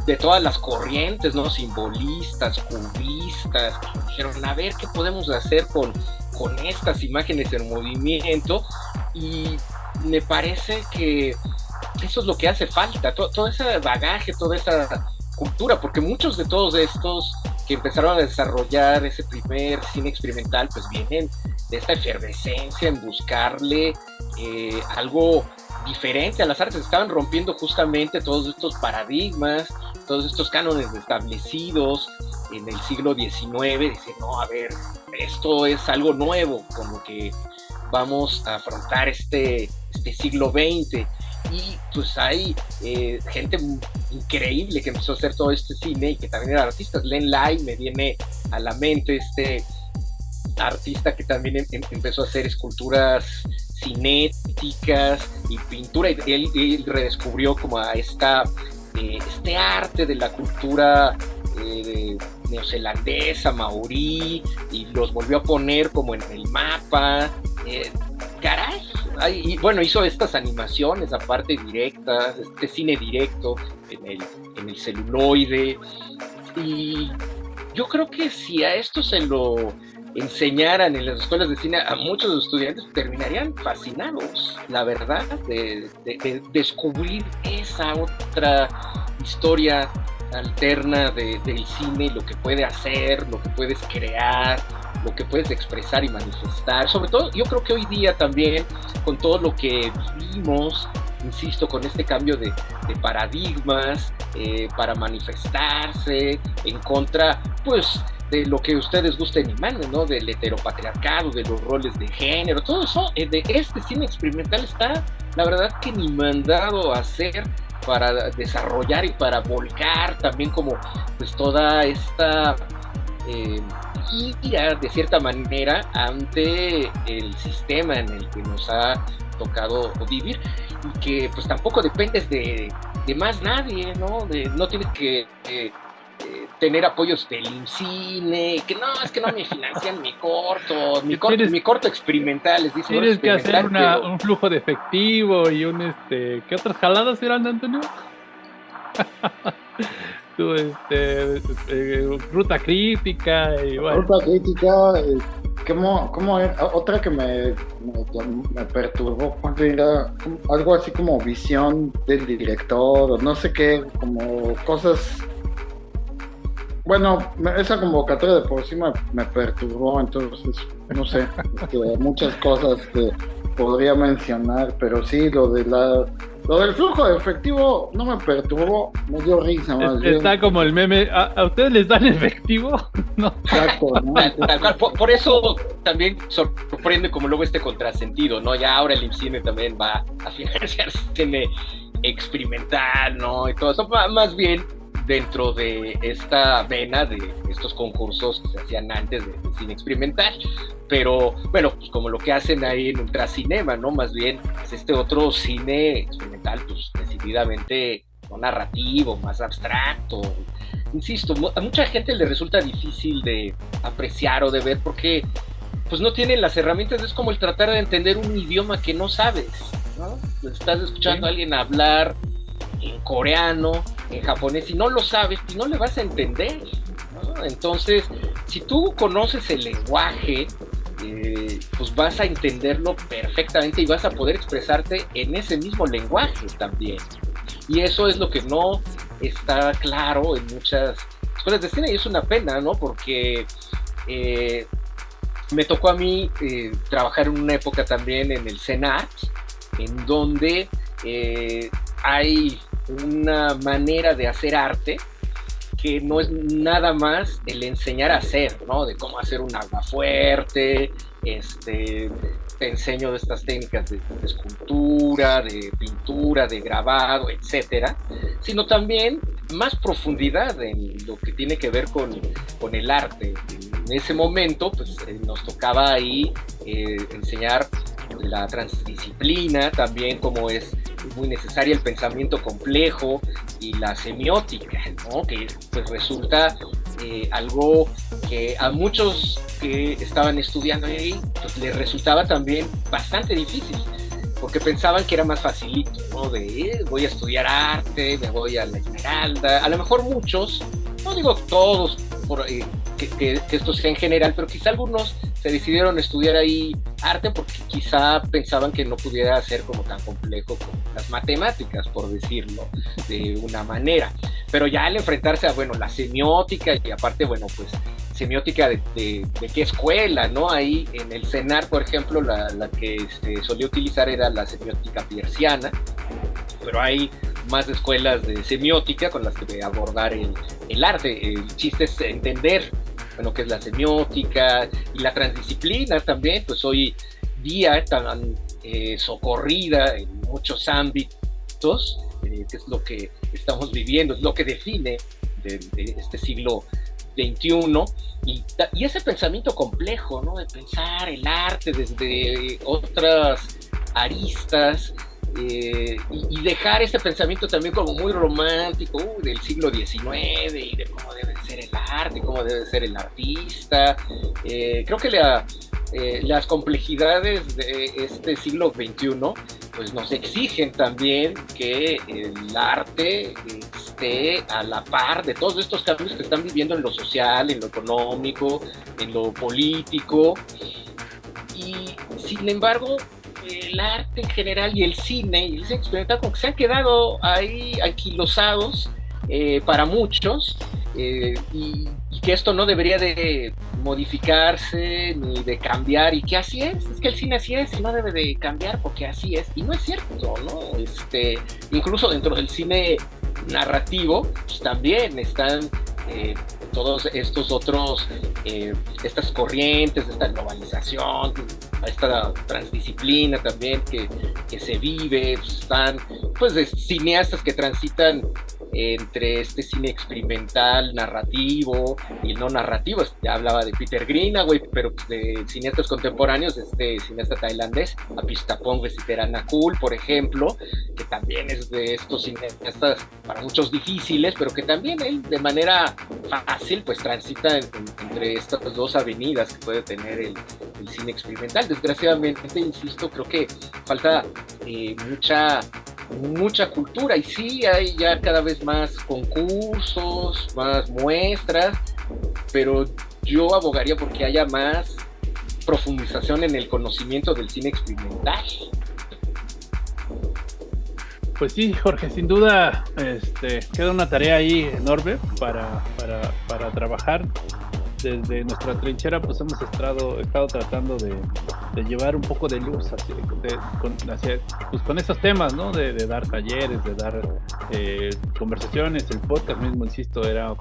de todas las corrientes, ¿no? Simbolistas, cubistas, dijeron, a ver qué podemos hacer con, con estas imágenes en movimiento. Y me parece que eso es lo que hace falta, todo, todo ese bagaje, toda esa cultura, porque muchos de todos estos que empezaron a desarrollar ese primer cine experimental, pues vienen de esta efervescencia en buscarle eh, algo diferente a las artes, estaban rompiendo justamente todos estos paradigmas, todos estos cánones establecidos en el siglo XIX, dice, no, a ver, esto es algo nuevo, como que vamos a afrontar este, este siglo XX. Y pues hay eh, gente increíble que empezó a hacer todo este cine y que también eran artistas. Len Lai me viene a la mente este artista que también em, em, empezó a hacer esculturas cinéticas y pintura. Y él, redescubrió como a esta, eh, este arte de la cultura eh, neozelandesa, maorí, y los volvió a poner como en el mapa. Eh, caray, y bueno, hizo estas animaciones aparte directas, este cine directo en el, en el celuloide. Y yo creo que si a esto se lo enseñaran en las escuelas de cine a muchos estudiantes, terminarían fascinados, la verdad, de, descubrir esa otra historia alterna del cine, lo que puede hacer, lo que puedes crear, lo que puedes expresar y manifestar. Sobre todo, yo creo que hoy día también, con todo lo que vivimos, insisto, con este cambio de, paradigmas eh, para manifestarse en contra, pues, de lo que ustedes gusten y manden, ¿no? Del heteropatriarcado, de los roles de género, todo eso eh, de este cine experimental está, la verdad, que ni mandado a hacer para desarrollar y para volcar también como pues toda esta eh, ira de cierta manera ante el sistema en el que nos ha tocado vivir y que pues tampoco dependes de, más nadie, ¿no? De, no tienes que eh, tener apoyos del cine, que no, es que no me financian mi corto, mi corto, mi corto experimental, Tienes que hacer un flujo de efectivo y un este, ¿qué otras jaladas eran, Antonio? tu este, eh, ruta crítica y bueno. Ruta crítica, eh, ¿cómo, cómo otra que me, me, perturbó, era algo así como visión del director, no sé qué, como cosas bueno, esa convocatoria de por sí me, perturbó, entonces, no sé, este, muchas cosas que podría mencionar, pero sí, lo de la lo del flujo de efectivo no me perturbó, me dio risa más Está como el meme, ¿a, ustedes les dan efectivo? no. Exacto, Por, eso también sorprende como luego este contrasentido, ¿no? Ya ahora el IMCINE también va a financiar cine experimental, ¿no? Y todo eso, más bien dentro de esta vena de estos concursos que se hacían antes de, cine experimental. Pero bueno, pues como lo que hacen ahí en Ultracinema, ¿no? Más bien es este otro cine experimental, pues decididamente no narrativo, más abstracto. Insisto, a mucha gente le resulta difícil de apreciar o de ver porque pues no tienen las herramientas, es como el tratar de entender un idioma que no sabes, ¿no? Estás escuchando a alguien hablar en coreano, en japonés, y no lo sabes, y no le vas a entender. Entonces, si tú conoces el lenguaje, eh, pues vas a entenderlo perfectamente y vas a poder expresarte en ese mismo lenguaje también. Y eso es lo que no está claro en muchas escuelas de cine y es una pena, ¿no? Porque eh, me tocó a mí eh, trabajar en una época también en el CENART, en donde hay una manera de hacer arte que no es nada más el enseñar a hacer, ¿no? De cómo hacer un agua fuerte, este, te enseño estas técnicas de, escultura, de pintura, de grabado, etcétera, sino también más profundidad en lo que tiene que ver con, con el arte. En ese momento, pues eh, nos tocaba ahí eh, enseñar la transdisciplina, también como es muy necesaria el pensamiento complejo y la semiótica, ¿no? que pues resulta eh, algo que a muchos que estaban estudiando ahí pues les resultaba también bastante difícil porque pensaban que era más facilito, ¿no? De eh, voy a estudiar arte, me voy a la Esmeralda, a lo mejor muchos, no digo todos, por, eh, que, esto sea en general, pero quizá algunos se decidieron estudiar ahí arte porque quizá pensaban que no pudiera ser como tan complejo como las matemáticas, por decirlo de una manera. Pero ya al enfrentarse a, bueno, la semiótica y aparte, bueno, pues semiótica de, de, qué escuela, ¿no? Ahí en el CENAR, por ejemplo, la, la que este, solía utilizar era la semiótica pierciana, pero hay más escuelas de semiótica con las que abordar el, el arte. El chiste es entender bueno, que es la semiótica y la transdisciplina también, pues hoy día tan eh, socorrida en muchos ámbitos, eh, que es lo que estamos viviendo, es lo que define de, este siglo XXI, y, y, ese pensamiento complejo, ¿no? De pensar el arte desde otras aristas, eh, y, dejar ese pensamiento también como muy romántico uh, del siglo XIX y de cómo debe ser el arte, cómo debe ser el artista. Eh, creo que eh, las complejidades de este siglo XXI pues nos exigen también que el arte esté a la par de todos estos cambios que están viviendo en lo social, en lo económico, en lo político. Y sin embargo, el arte en general y el cine y el cine experimental como que se han quedado ahí anquilosados eh, para muchos eh, y, que esto no debería de modificarse ni de cambiar y que así es, es que el cine así es y no debe de cambiar porque así es y no es cierto, ¿no? Este, incluso dentro del cine narrativo pues también están eh, todos estos otros, eh, estas corrientes, esta globalización, esta transdisciplina también que, que se vive, están pues de cineastas que transitan entre este cine experimental, narrativo y no narrativo. Ya hablaba de Peter Greenaway, pero de cineastas contemporáneos, este cineasta tailandés, Apistapong Vesiteranakul, por ejemplo, que también es de estos cineastas para muchos difíciles, pero que también él de manera fácil pues transita entre estas dos avenidas que puede tener el, cine experimental. Desgraciadamente, insisto, creo que falta eh, mucha mucha cultura y sí hay ya cada vez más concursos, más muestras, pero yo abogaría porque haya más profundización en el conocimiento del cine experimental. Pues sí, Jorge, sin duda este, queda una tarea ahí enorme para, para, para trabajar desde nuestra trinchera pues hemos estado, estado tratando de, llevar un poco de luz hacia, con, pues, con esos temas, ¿no? De, dar talleres, de dar eh, conversaciones, el podcast mismo, insisto, era,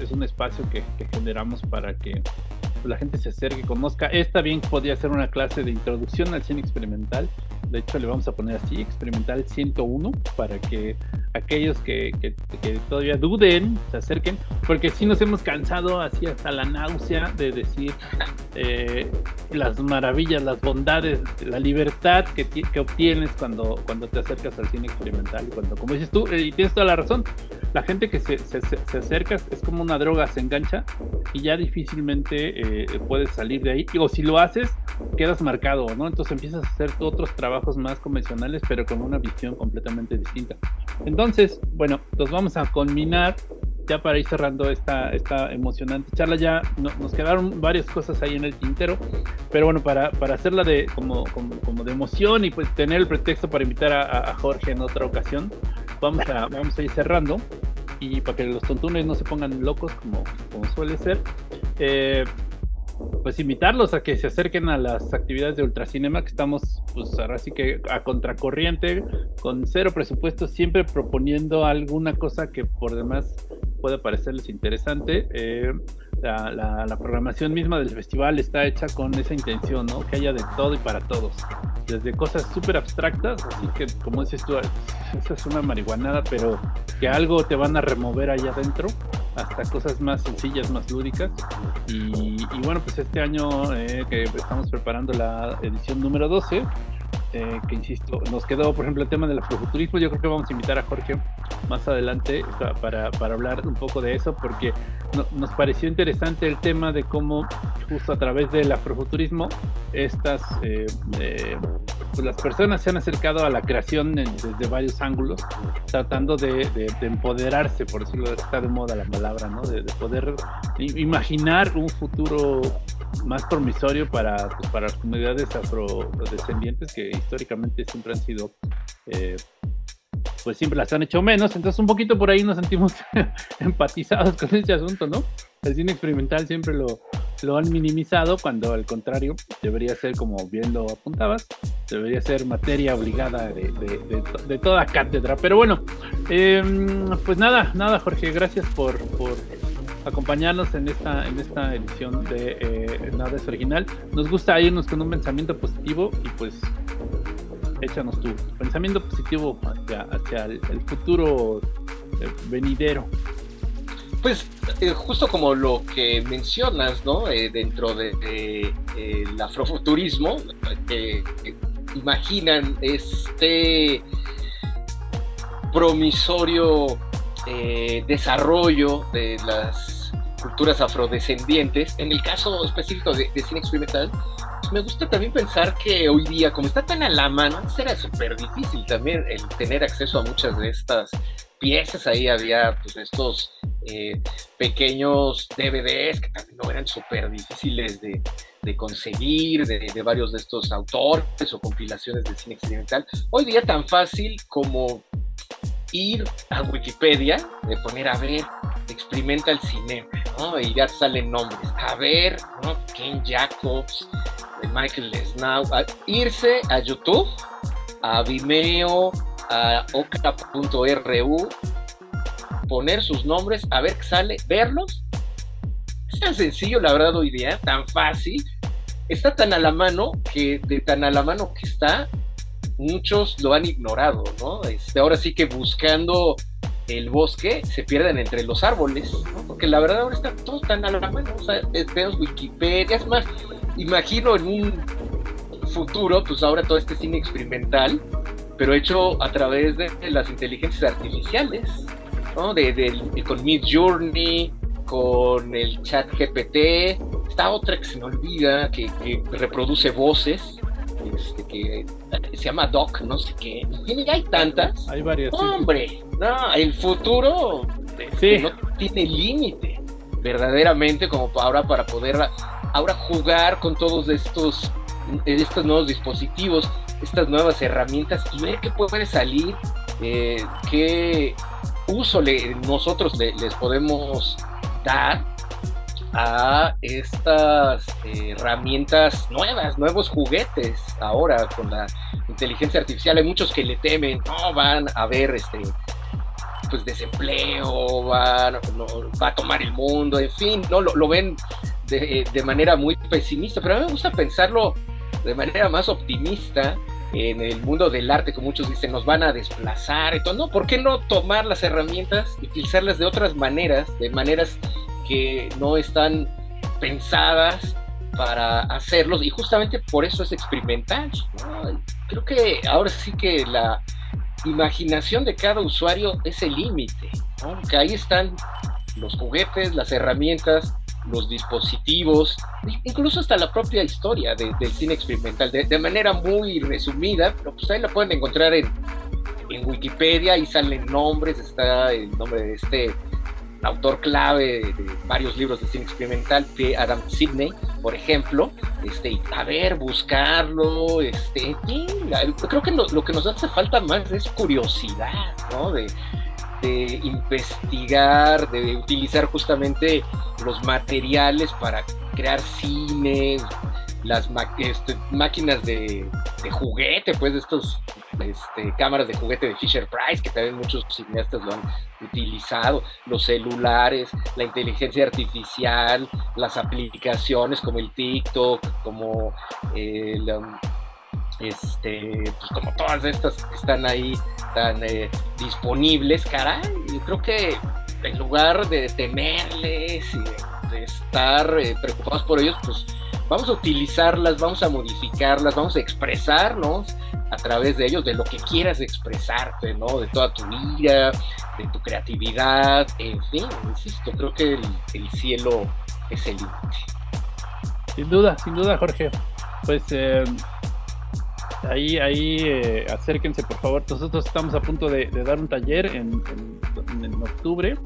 es, un espacio que, que generamos para que la gente se acerque, conozca. Esta bien podría ser una clase de introducción al cine experimental. De hecho, le vamos a poner así, experimental 101, para que aquellos que, todavía duden se acerquen, porque si nos hemos cansado así hasta la náusea de decir eh, las maravillas, las bondades, la libertad que, que, obtienes cuando, cuando te acercas al cine experimental. Cuando, como dices tú, eh, y tienes toda la razón, la gente que se, se, se acerca es como una droga, se engancha y ya difícilmente... Eh, puedes salir de ahí. O si lo haces, quedas marcado, ¿no? Entonces empiezas a hacer otros trabajos más convencionales, pero con una visión completamente distinta. Entonces, bueno, los vamos a culminar ya para ir cerrando esta, esta emocionante charla, ya nos quedaron varias cosas ahí en el tintero, pero bueno, para, para hacerla de, como, como, de emoción y pues tener el pretexto para invitar a, Jorge en otra ocasión, vamos a, vamos a ir cerrando y para que los tontunes no se pongan locos como, como suele ser. Eh, pues invitarlos a que se acerquen a las actividades de Ultracinema, que estamos pues ahora sí que a contracorriente, con cero presupuesto, siempre proponiendo alguna cosa que por demás puede parecerles interesante. Eh, la, programación misma del festival está hecha con esa intención, ¿no? Que haya de todo y para todos. Desde cosas súper abstractas, así que como dices tú, esa es una marihuanada, pero que algo te van a remover allá adentro, hasta cosas más sencillas, más lúdicas. Y, bueno, pues este año eh, que estamos preparando la edición número 12, eh, que insisto, nos quedó, por ejemplo, el tema del afrofuturismo. Yo creo que vamos a invitar a Jorge más adelante para, para hablar un poco de eso, porque nos pareció interesante el tema de cómo, justo a través del afrofuturismo, estas eh, eh, las personas se han acercado a la creación desde varios ángulos, tratando de, empoderarse, por decirlo, está de moda la palabra, ¿no? de, poder imaginar un futuro más promisorio para, pues, para las comunidades afrodescendientes que históricamente siempre han sido, eh, pues siempre las han hecho menos, entonces un poquito por ahí nos sentimos empatizados con ese asunto, ¿no? El cine experimental siempre lo, lo han minimizado cuando al contrario debería ser como bien lo apuntabas, debería ser materia obligada de, de, toda cátedra. Pero bueno, em, pues nada, nada Jorge, gracias por, por acompañarnos en esta, en esta edición de eh, Nada es Original. Nos gusta irnos con un pensamiento positivo y pues échanos tu pensamiento positivo hacia, hacia el, futuro eh, venidero. Pues eh, justo como lo que mencionas, ¿no? dentro del de, el afrofuturismo, imaginan este promisorio eh, desarrollo de las culturas afrodescendientes. En el caso específico de, cine experimental, pues me gusta también pensar que hoy día, como está tan a la mano, será súper difícil también el tener acceso a muchas de estas piezas. Ahí había pues estos eh, pequeños DVDs que también no eran súper difíciles de, conseguir, de, de, varios de estos autores o compilaciones de cine experimental. Hoy día tan fácil como ir a Wikipedia, de poner a ver, experimenta el cine, ¿no? Y ya salen nombres. A ver, ¿no? Ken Jacobs, Michael Snow, irse a YouTube, a Vimeo, a oca.ru, poner sus nombres, a ver qué sale, verlos. Es tan sencillo, la verdad, hoy día, tan fácil. Está tan a la mano que de tan a la mano que está, muchos lo han ignorado, ¿no? Este, ahora sí que buscando el bosque se pierden entre los árboles. Porque la verdad ahora está todo tan a la mano, o sea, tenemos Wikipedia, es más, imagino en un futuro, pues ahora todo este cine experimental, pero hecho a través de las inteligencias artificiales, ¿no? De, con Mid Journey, con el chat GPT, está otra que se me olvida, que, que reproduce voces, este, que se llama Doc, no sé qué. Y hay tantas. Hay varias. Hombre, no, el futuro este, no tiene límite, verdaderamente, como ahora para poder ahora jugar con todos estos, estos nuevos dispositivos, estas nuevas herramientas y ver qué puede salir, eh, qué uso le, nosotros les podemos dar a estas herramientas nuevas, nuevos juguetes ahora con la inteligencia artificial. Hay muchos que le temen, no van a ver este pues desempleo, va, va a tomar el mundo, en fin, no lo, ven de, de, manera muy pesimista, pero a mí me gusta pensarlo de manera más optimista en el mundo del arte, como muchos dicen, nos van a desplazar todo. No, ¿por qué no tomar las herramientas y utilizarlas de otras maneras, de maneras que no están pensadas para hacerlos y justamente por eso es experimental. Creo que ahora sí que la imaginación de cada usuario es el límite, que ahí están los juguetes, las herramientas, los dispositivos, incluso hasta la propia historia del cine experimental, de, manera muy resumida, pero pues ahí la pueden encontrar en, en Wikipedia, y salen nombres, está el nombre de este autor clave de varios libros de cine experimental, Adam Sidney, por ejemplo, este, a ver, buscarlo, este, creo que lo, que nos hace falta más es curiosidad, ¿no? De, de investigar, de utilizar justamente los materiales para crear cine, las este, máquinas de, juguete, pues de estos este, cámaras de juguete de Fisher Price, que también muchos cineastas lo han utilizado, los celulares, la inteligencia artificial, las aplicaciones como el TikTok, como el, um, este, pues como todas estas que están ahí tan eh, disponibles, caray, yo creo que en lugar de temerles y de, estar eh, preocupados por ellos, pues vamos a utilizarlas, vamos a modificarlas, vamos a expresarnos a través de ellos, de lo que quieras expresarte, ¿no? De toda tu vida, de tu creatividad, en fin, insisto, creo que el, cielo es el límite. Sin duda, sin duda, Jorge. Pues eh, ahí, ahí eh, acérquense, por favor. Nosotros estamos a punto de, dar un taller en, en octubre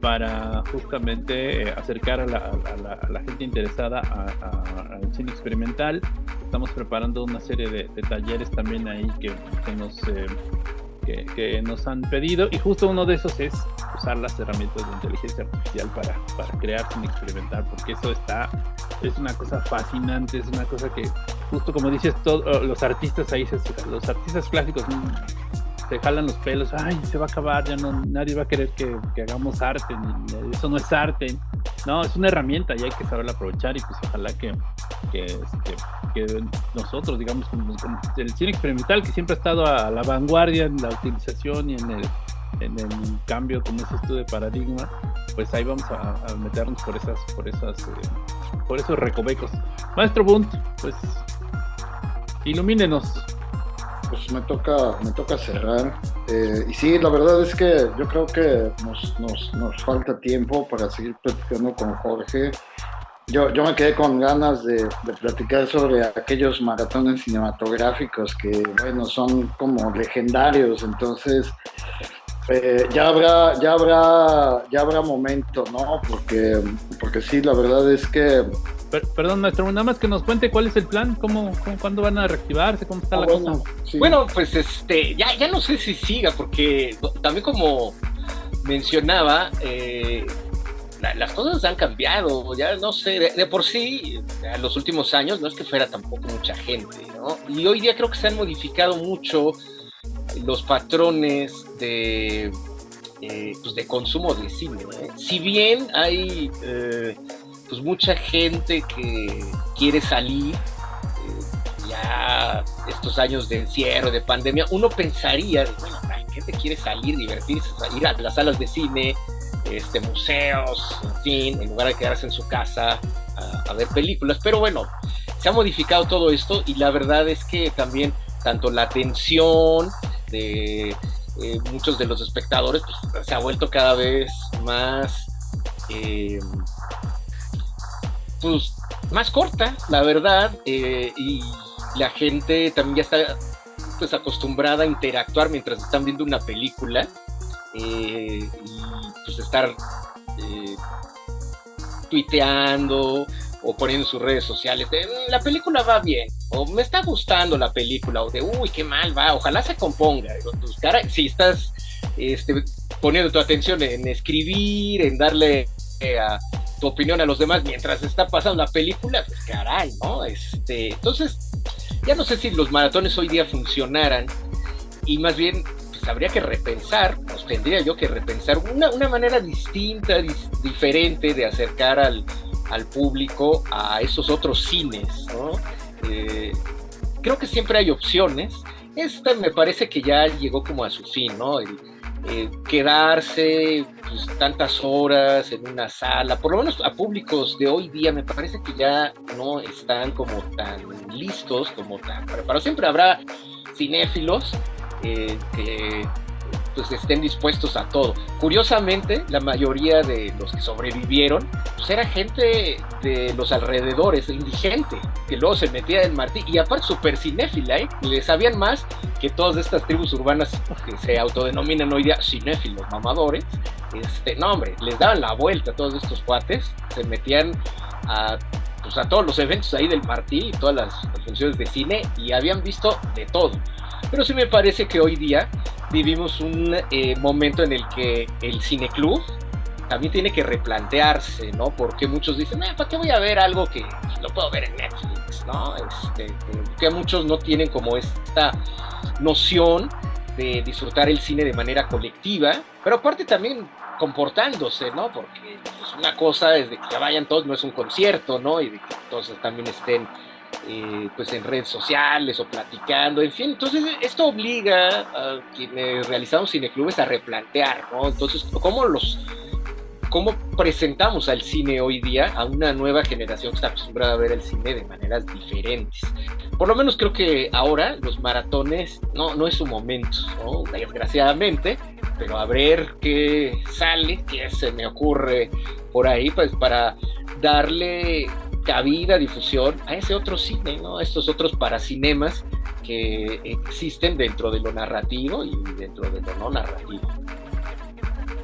para justamente eh, acercar a la, gente interesada al cine experimental. Estamos preparando una serie de, talleres también ahí que, nos, eh, que, nos han pedido y justo uno de esos es usar las herramientas de inteligencia artificial para, para crear cine experimental, porque eso está, es una cosa fascinante, es una cosa que justo como dices, todos los artistas ahí, los artistas clásicos se jalan los pelos, ay, se va a acabar, ya no, nadie va a querer que, hagamos arte, eso no es arte, no, es una herramienta y hay que saberla aprovechar y pues ojalá que, que, este, nosotros, digamos, el cine experimental que siempre ha estado a la vanguardia en la utilización y en el, en el cambio, como es esto de paradigma, pues ahí vamos a, meternos por esas, por esas, eh, por esos recovecos. Maestro Bunt, pues ilumínenos. Pues me toca, me toca cerrar. Eh, y sí, la verdad es que yo creo que nos, nos, nos falta tiempo para seguir platicando con Jorge. Yo, yo me quedé con ganas de, de, platicar sobre aquellos maratones cinematográficos que, bueno, son como legendarios. Entonces, eh, ya habrá, ya habrá, ya habrá momento, ¿no? Porque, porque sí, la verdad es que. perdón, maestro, nada más que nos cuente cuál es el plan, cómo, cómo cuándo van a reactivarse, cómo está la bueno, cosa. Sí. Bueno, pues este, ya, ya no sé si siga, porque también como mencionaba, eh, la, las cosas han cambiado, ya no sé, de, de, por sí, en los últimos años no es que fuera tampoco mucha gente, ¿no? Y hoy día creo que se han modificado mucho los patrones de, eh, pues de consumo de cine. ¿eh? Si bien hay eh, pues mucha gente que quiere salir, ya estos años de encierro, de pandemia, uno pensaría, bueno, la gente quiere salir, divertirse, salir a las salas de cine, este, museos, en fin, en lugar de quedarse en su casa a ver películas. Pero bueno, se ha modificado todo esto y la verdad es que también tanto la atención, de eh, muchos de los espectadores pues, se ha vuelto cada vez más eh, pues más corta la verdad eh, y la gente también ya está pues acostumbrada a interactuar mientras están viendo una película y pues estar tuiteando o poniendo en sus redes sociales de, la película va bien, o me está gustando la película, o de uy, qué mal va, ojalá se componga. Pues, si estás este, poniendo tu atención en escribir, en darle eh, a, tu opinión a los demás mientras está pasando la película, pues caray, ¿no? Este, entonces, ya no sé si los maratones hoy día funcionaran, y más bien pues, habría que repensar, pues tendría yo que repensar una, una manera distinta, dis, diferente de acercar al, al público a esos otros cines, ¿no? Eh, creo que siempre hay opciones. Esta me parece que ya llegó como a su fin, ¿no? El, quedarse pues, tantas horas en una sala, por lo menos a públicos de hoy día, me parece que ya no están como tan listos, como tan preparados. Siempre habrá cinéfilos eh, que pues estén dispuestos a todo. Curiosamente, la mayoría de los que sobrevivieron, pues era gente de los alrededores, indigente, que luego se metía en Martí, y aparte super cinéfila, ¿eh? Le sabían más que todas estas tribus urbanas que se autodenominan hoy día cinéfilos, mamadores. Este, no, hombre, les daban la vuelta a todos estos cuates, se metían a pues a todos los eventos ahí del Martí y todas las, las, funciones de cine y habían visto de todo. Pero sí me parece que hoy día vivimos un eh, momento en el que el cineclub también tiene que replantearse, ¿no? Porque muchos dicen, eh, ¿para qué voy a ver algo que lo puedo ver en Netflix, ¿no? Este, que muchos no tienen como esta noción de disfrutar el cine de manera colectiva, pero aparte también comportándose, ¿no? Porque pues, una cosa es que vayan todos, no es un concierto, ¿no? Y de que también estén eh, pues en redes sociales o platicando, en fin, entonces esto obliga a quienes realizamos cineclubes a replantear, ¿no? Entonces, ¿cómo los cómo presentamos al cine hoy día a una nueva generación que está acostumbrada a ver el cine de maneras diferentes. Por lo menos creo que ahora los maratones no, no es su momento, ¿no? desgraciadamente, pero a ver qué sale, qué se me ocurre por ahí, pues para darle cabida, difusión a ese otro cine, ¿no? A estos otros paracinemas que existen dentro de lo narrativo y dentro de lo no narrativo.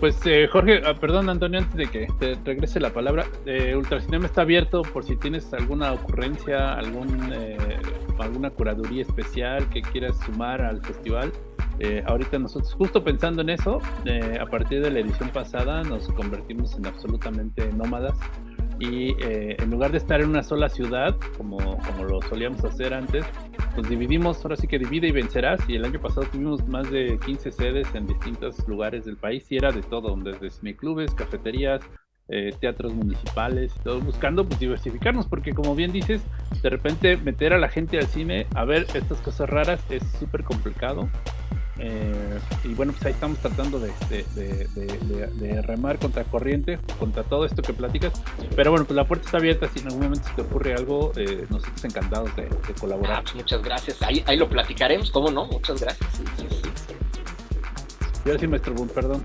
Pues eh, Jorge, ah, perdón Antonio, antes de que te regrese la palabra, eh, Ultracinema está abierto por si tienes alguna ocurrencia, algún, eh, alguna curaduría especial que quieras sumar al festival. Eh, ahorita nosotros, justo pensando en eso, eh, a partir de la edición pasada nos convertimos en absolutamente nómadas y eh, en lugar de estar en una sola ciudad, como, como lo solíamos hacer antes, pues dividimos, ahora sí que divide y vencerás, y el año pasado tuvimos más de 15 sedes en distintos lugares del país, y era de todo, desde cineclubes, cafeterías, eh, teatros municipales, todo buscando pues diversificarnos, porque como bien dices, de repente meter a la gente al cine a ver estas cosas raras es súper complicado. Eh, y bueno, pues ahí estamos tratando de, de, remar contra corriente, contra todo esto que platicas. Pero bueno, pues la puerta está abierta. Si en algún momento se te ocurre algo, eh, nosotros encantados de, colaborar. Ah, pues muchas gracias. Ahí, ahí lo platicaremos, ¿cómo no? Muchas gracias. Y ahora sí, maestro Boom, perdón.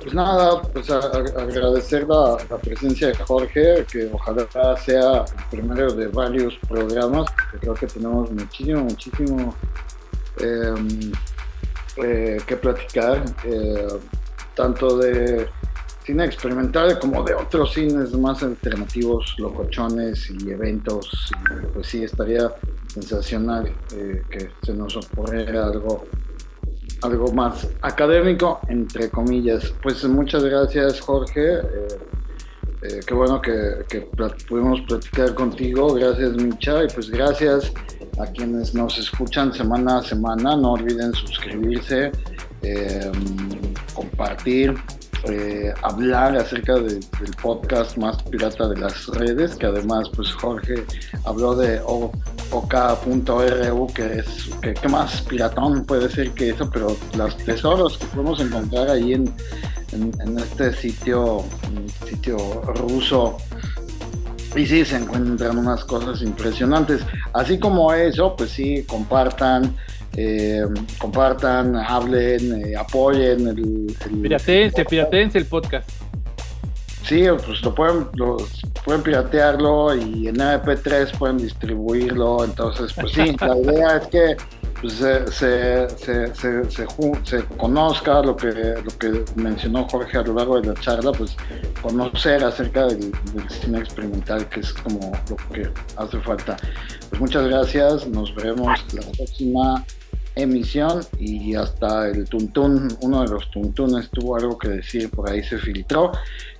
Pues nada, pues agradecer la, presencia de Jorge, que ojalá sea el primero de varios programas, porque creo que tenemos muchísimo, muchísimo eh, que platicar, eh, tanto de cine experimental como de otros cines más alternativos, locochones y eventos. pues sí, estaría sensacional eh, que se nos ocurriera algo algo más académico, entre comillas. Pues muchas gracias, Jorge. Eh, qué bueno que, pudimos platicar contigo. Gracias, Micha. Y pues gracias a quienes nos escuchan semana a semana. No olviden suscribirse, eh, compartir eh, hablar acerca del podcast más pirata de las redes, que además pues Jorge habló de OK.ru, que es que, más piratón puede ser que eso, pero los tesoros que podemos encontrar ahí en, en, este sitio, sitio ruso y sí, se encuentran unas cosas impresionantes. Así como eso, pues sí, compartan, eh, compartan, hablen, eh, apoyen el, el piratense, piratense el podcast. Sí, pues lo pueden, pueden piratearlo y en MP3 pueden distribuirlo. Entonces, pues sí, la idea es que pues, se, se, se, se, conozca lo que, lo que mencionó Jorge a lo largo de la charla, pues conocer acerca del, del cine experimental, que es como lo que hace falta. Pues muchas gracias, nos veremos la próxima emisión y hasta el tuntún, uno de los tuntunes tuvo algo que decir, por ahí se filtró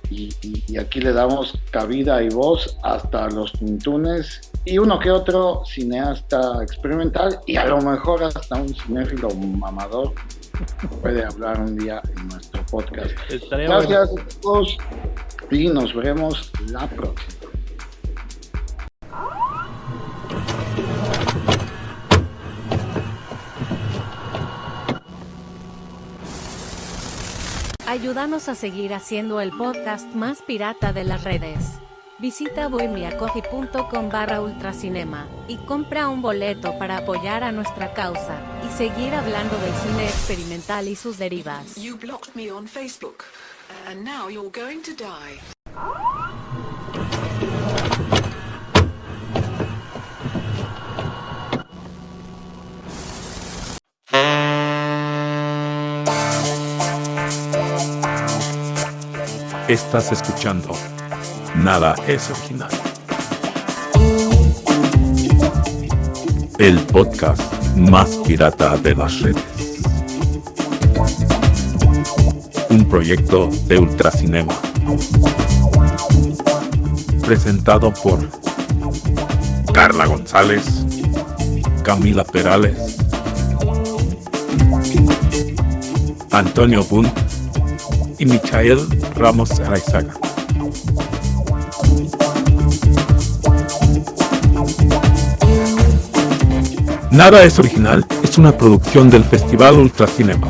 y, aquí le damos cabida y voz hasta los tuntunes y uno que otro cineasta experimental y a lo mejor hasta un cinéfilo mamador puede hablar un día en nuestro podcast. Gracias a todos y nos veremos la próxima. Ayúdanos a seguir haciendo el podcast más pirata de las redes. Visita bohemiacoffee.com barra ultracinema y compra un boleto para apoyar a nuestra causa y seguir hablando del cine experimental y sus derivas. You blocked me on Facebook, and now you're going to die. Estás escuchando. Nada es original. El podcast más pirata de las redes. Un proyecto de Ultracinema. Presentado por Carla González, Camila Perales, Antonio Bunt y Michael Ramos Araizaga. Nada es original es una producción del Festival Ultracinema.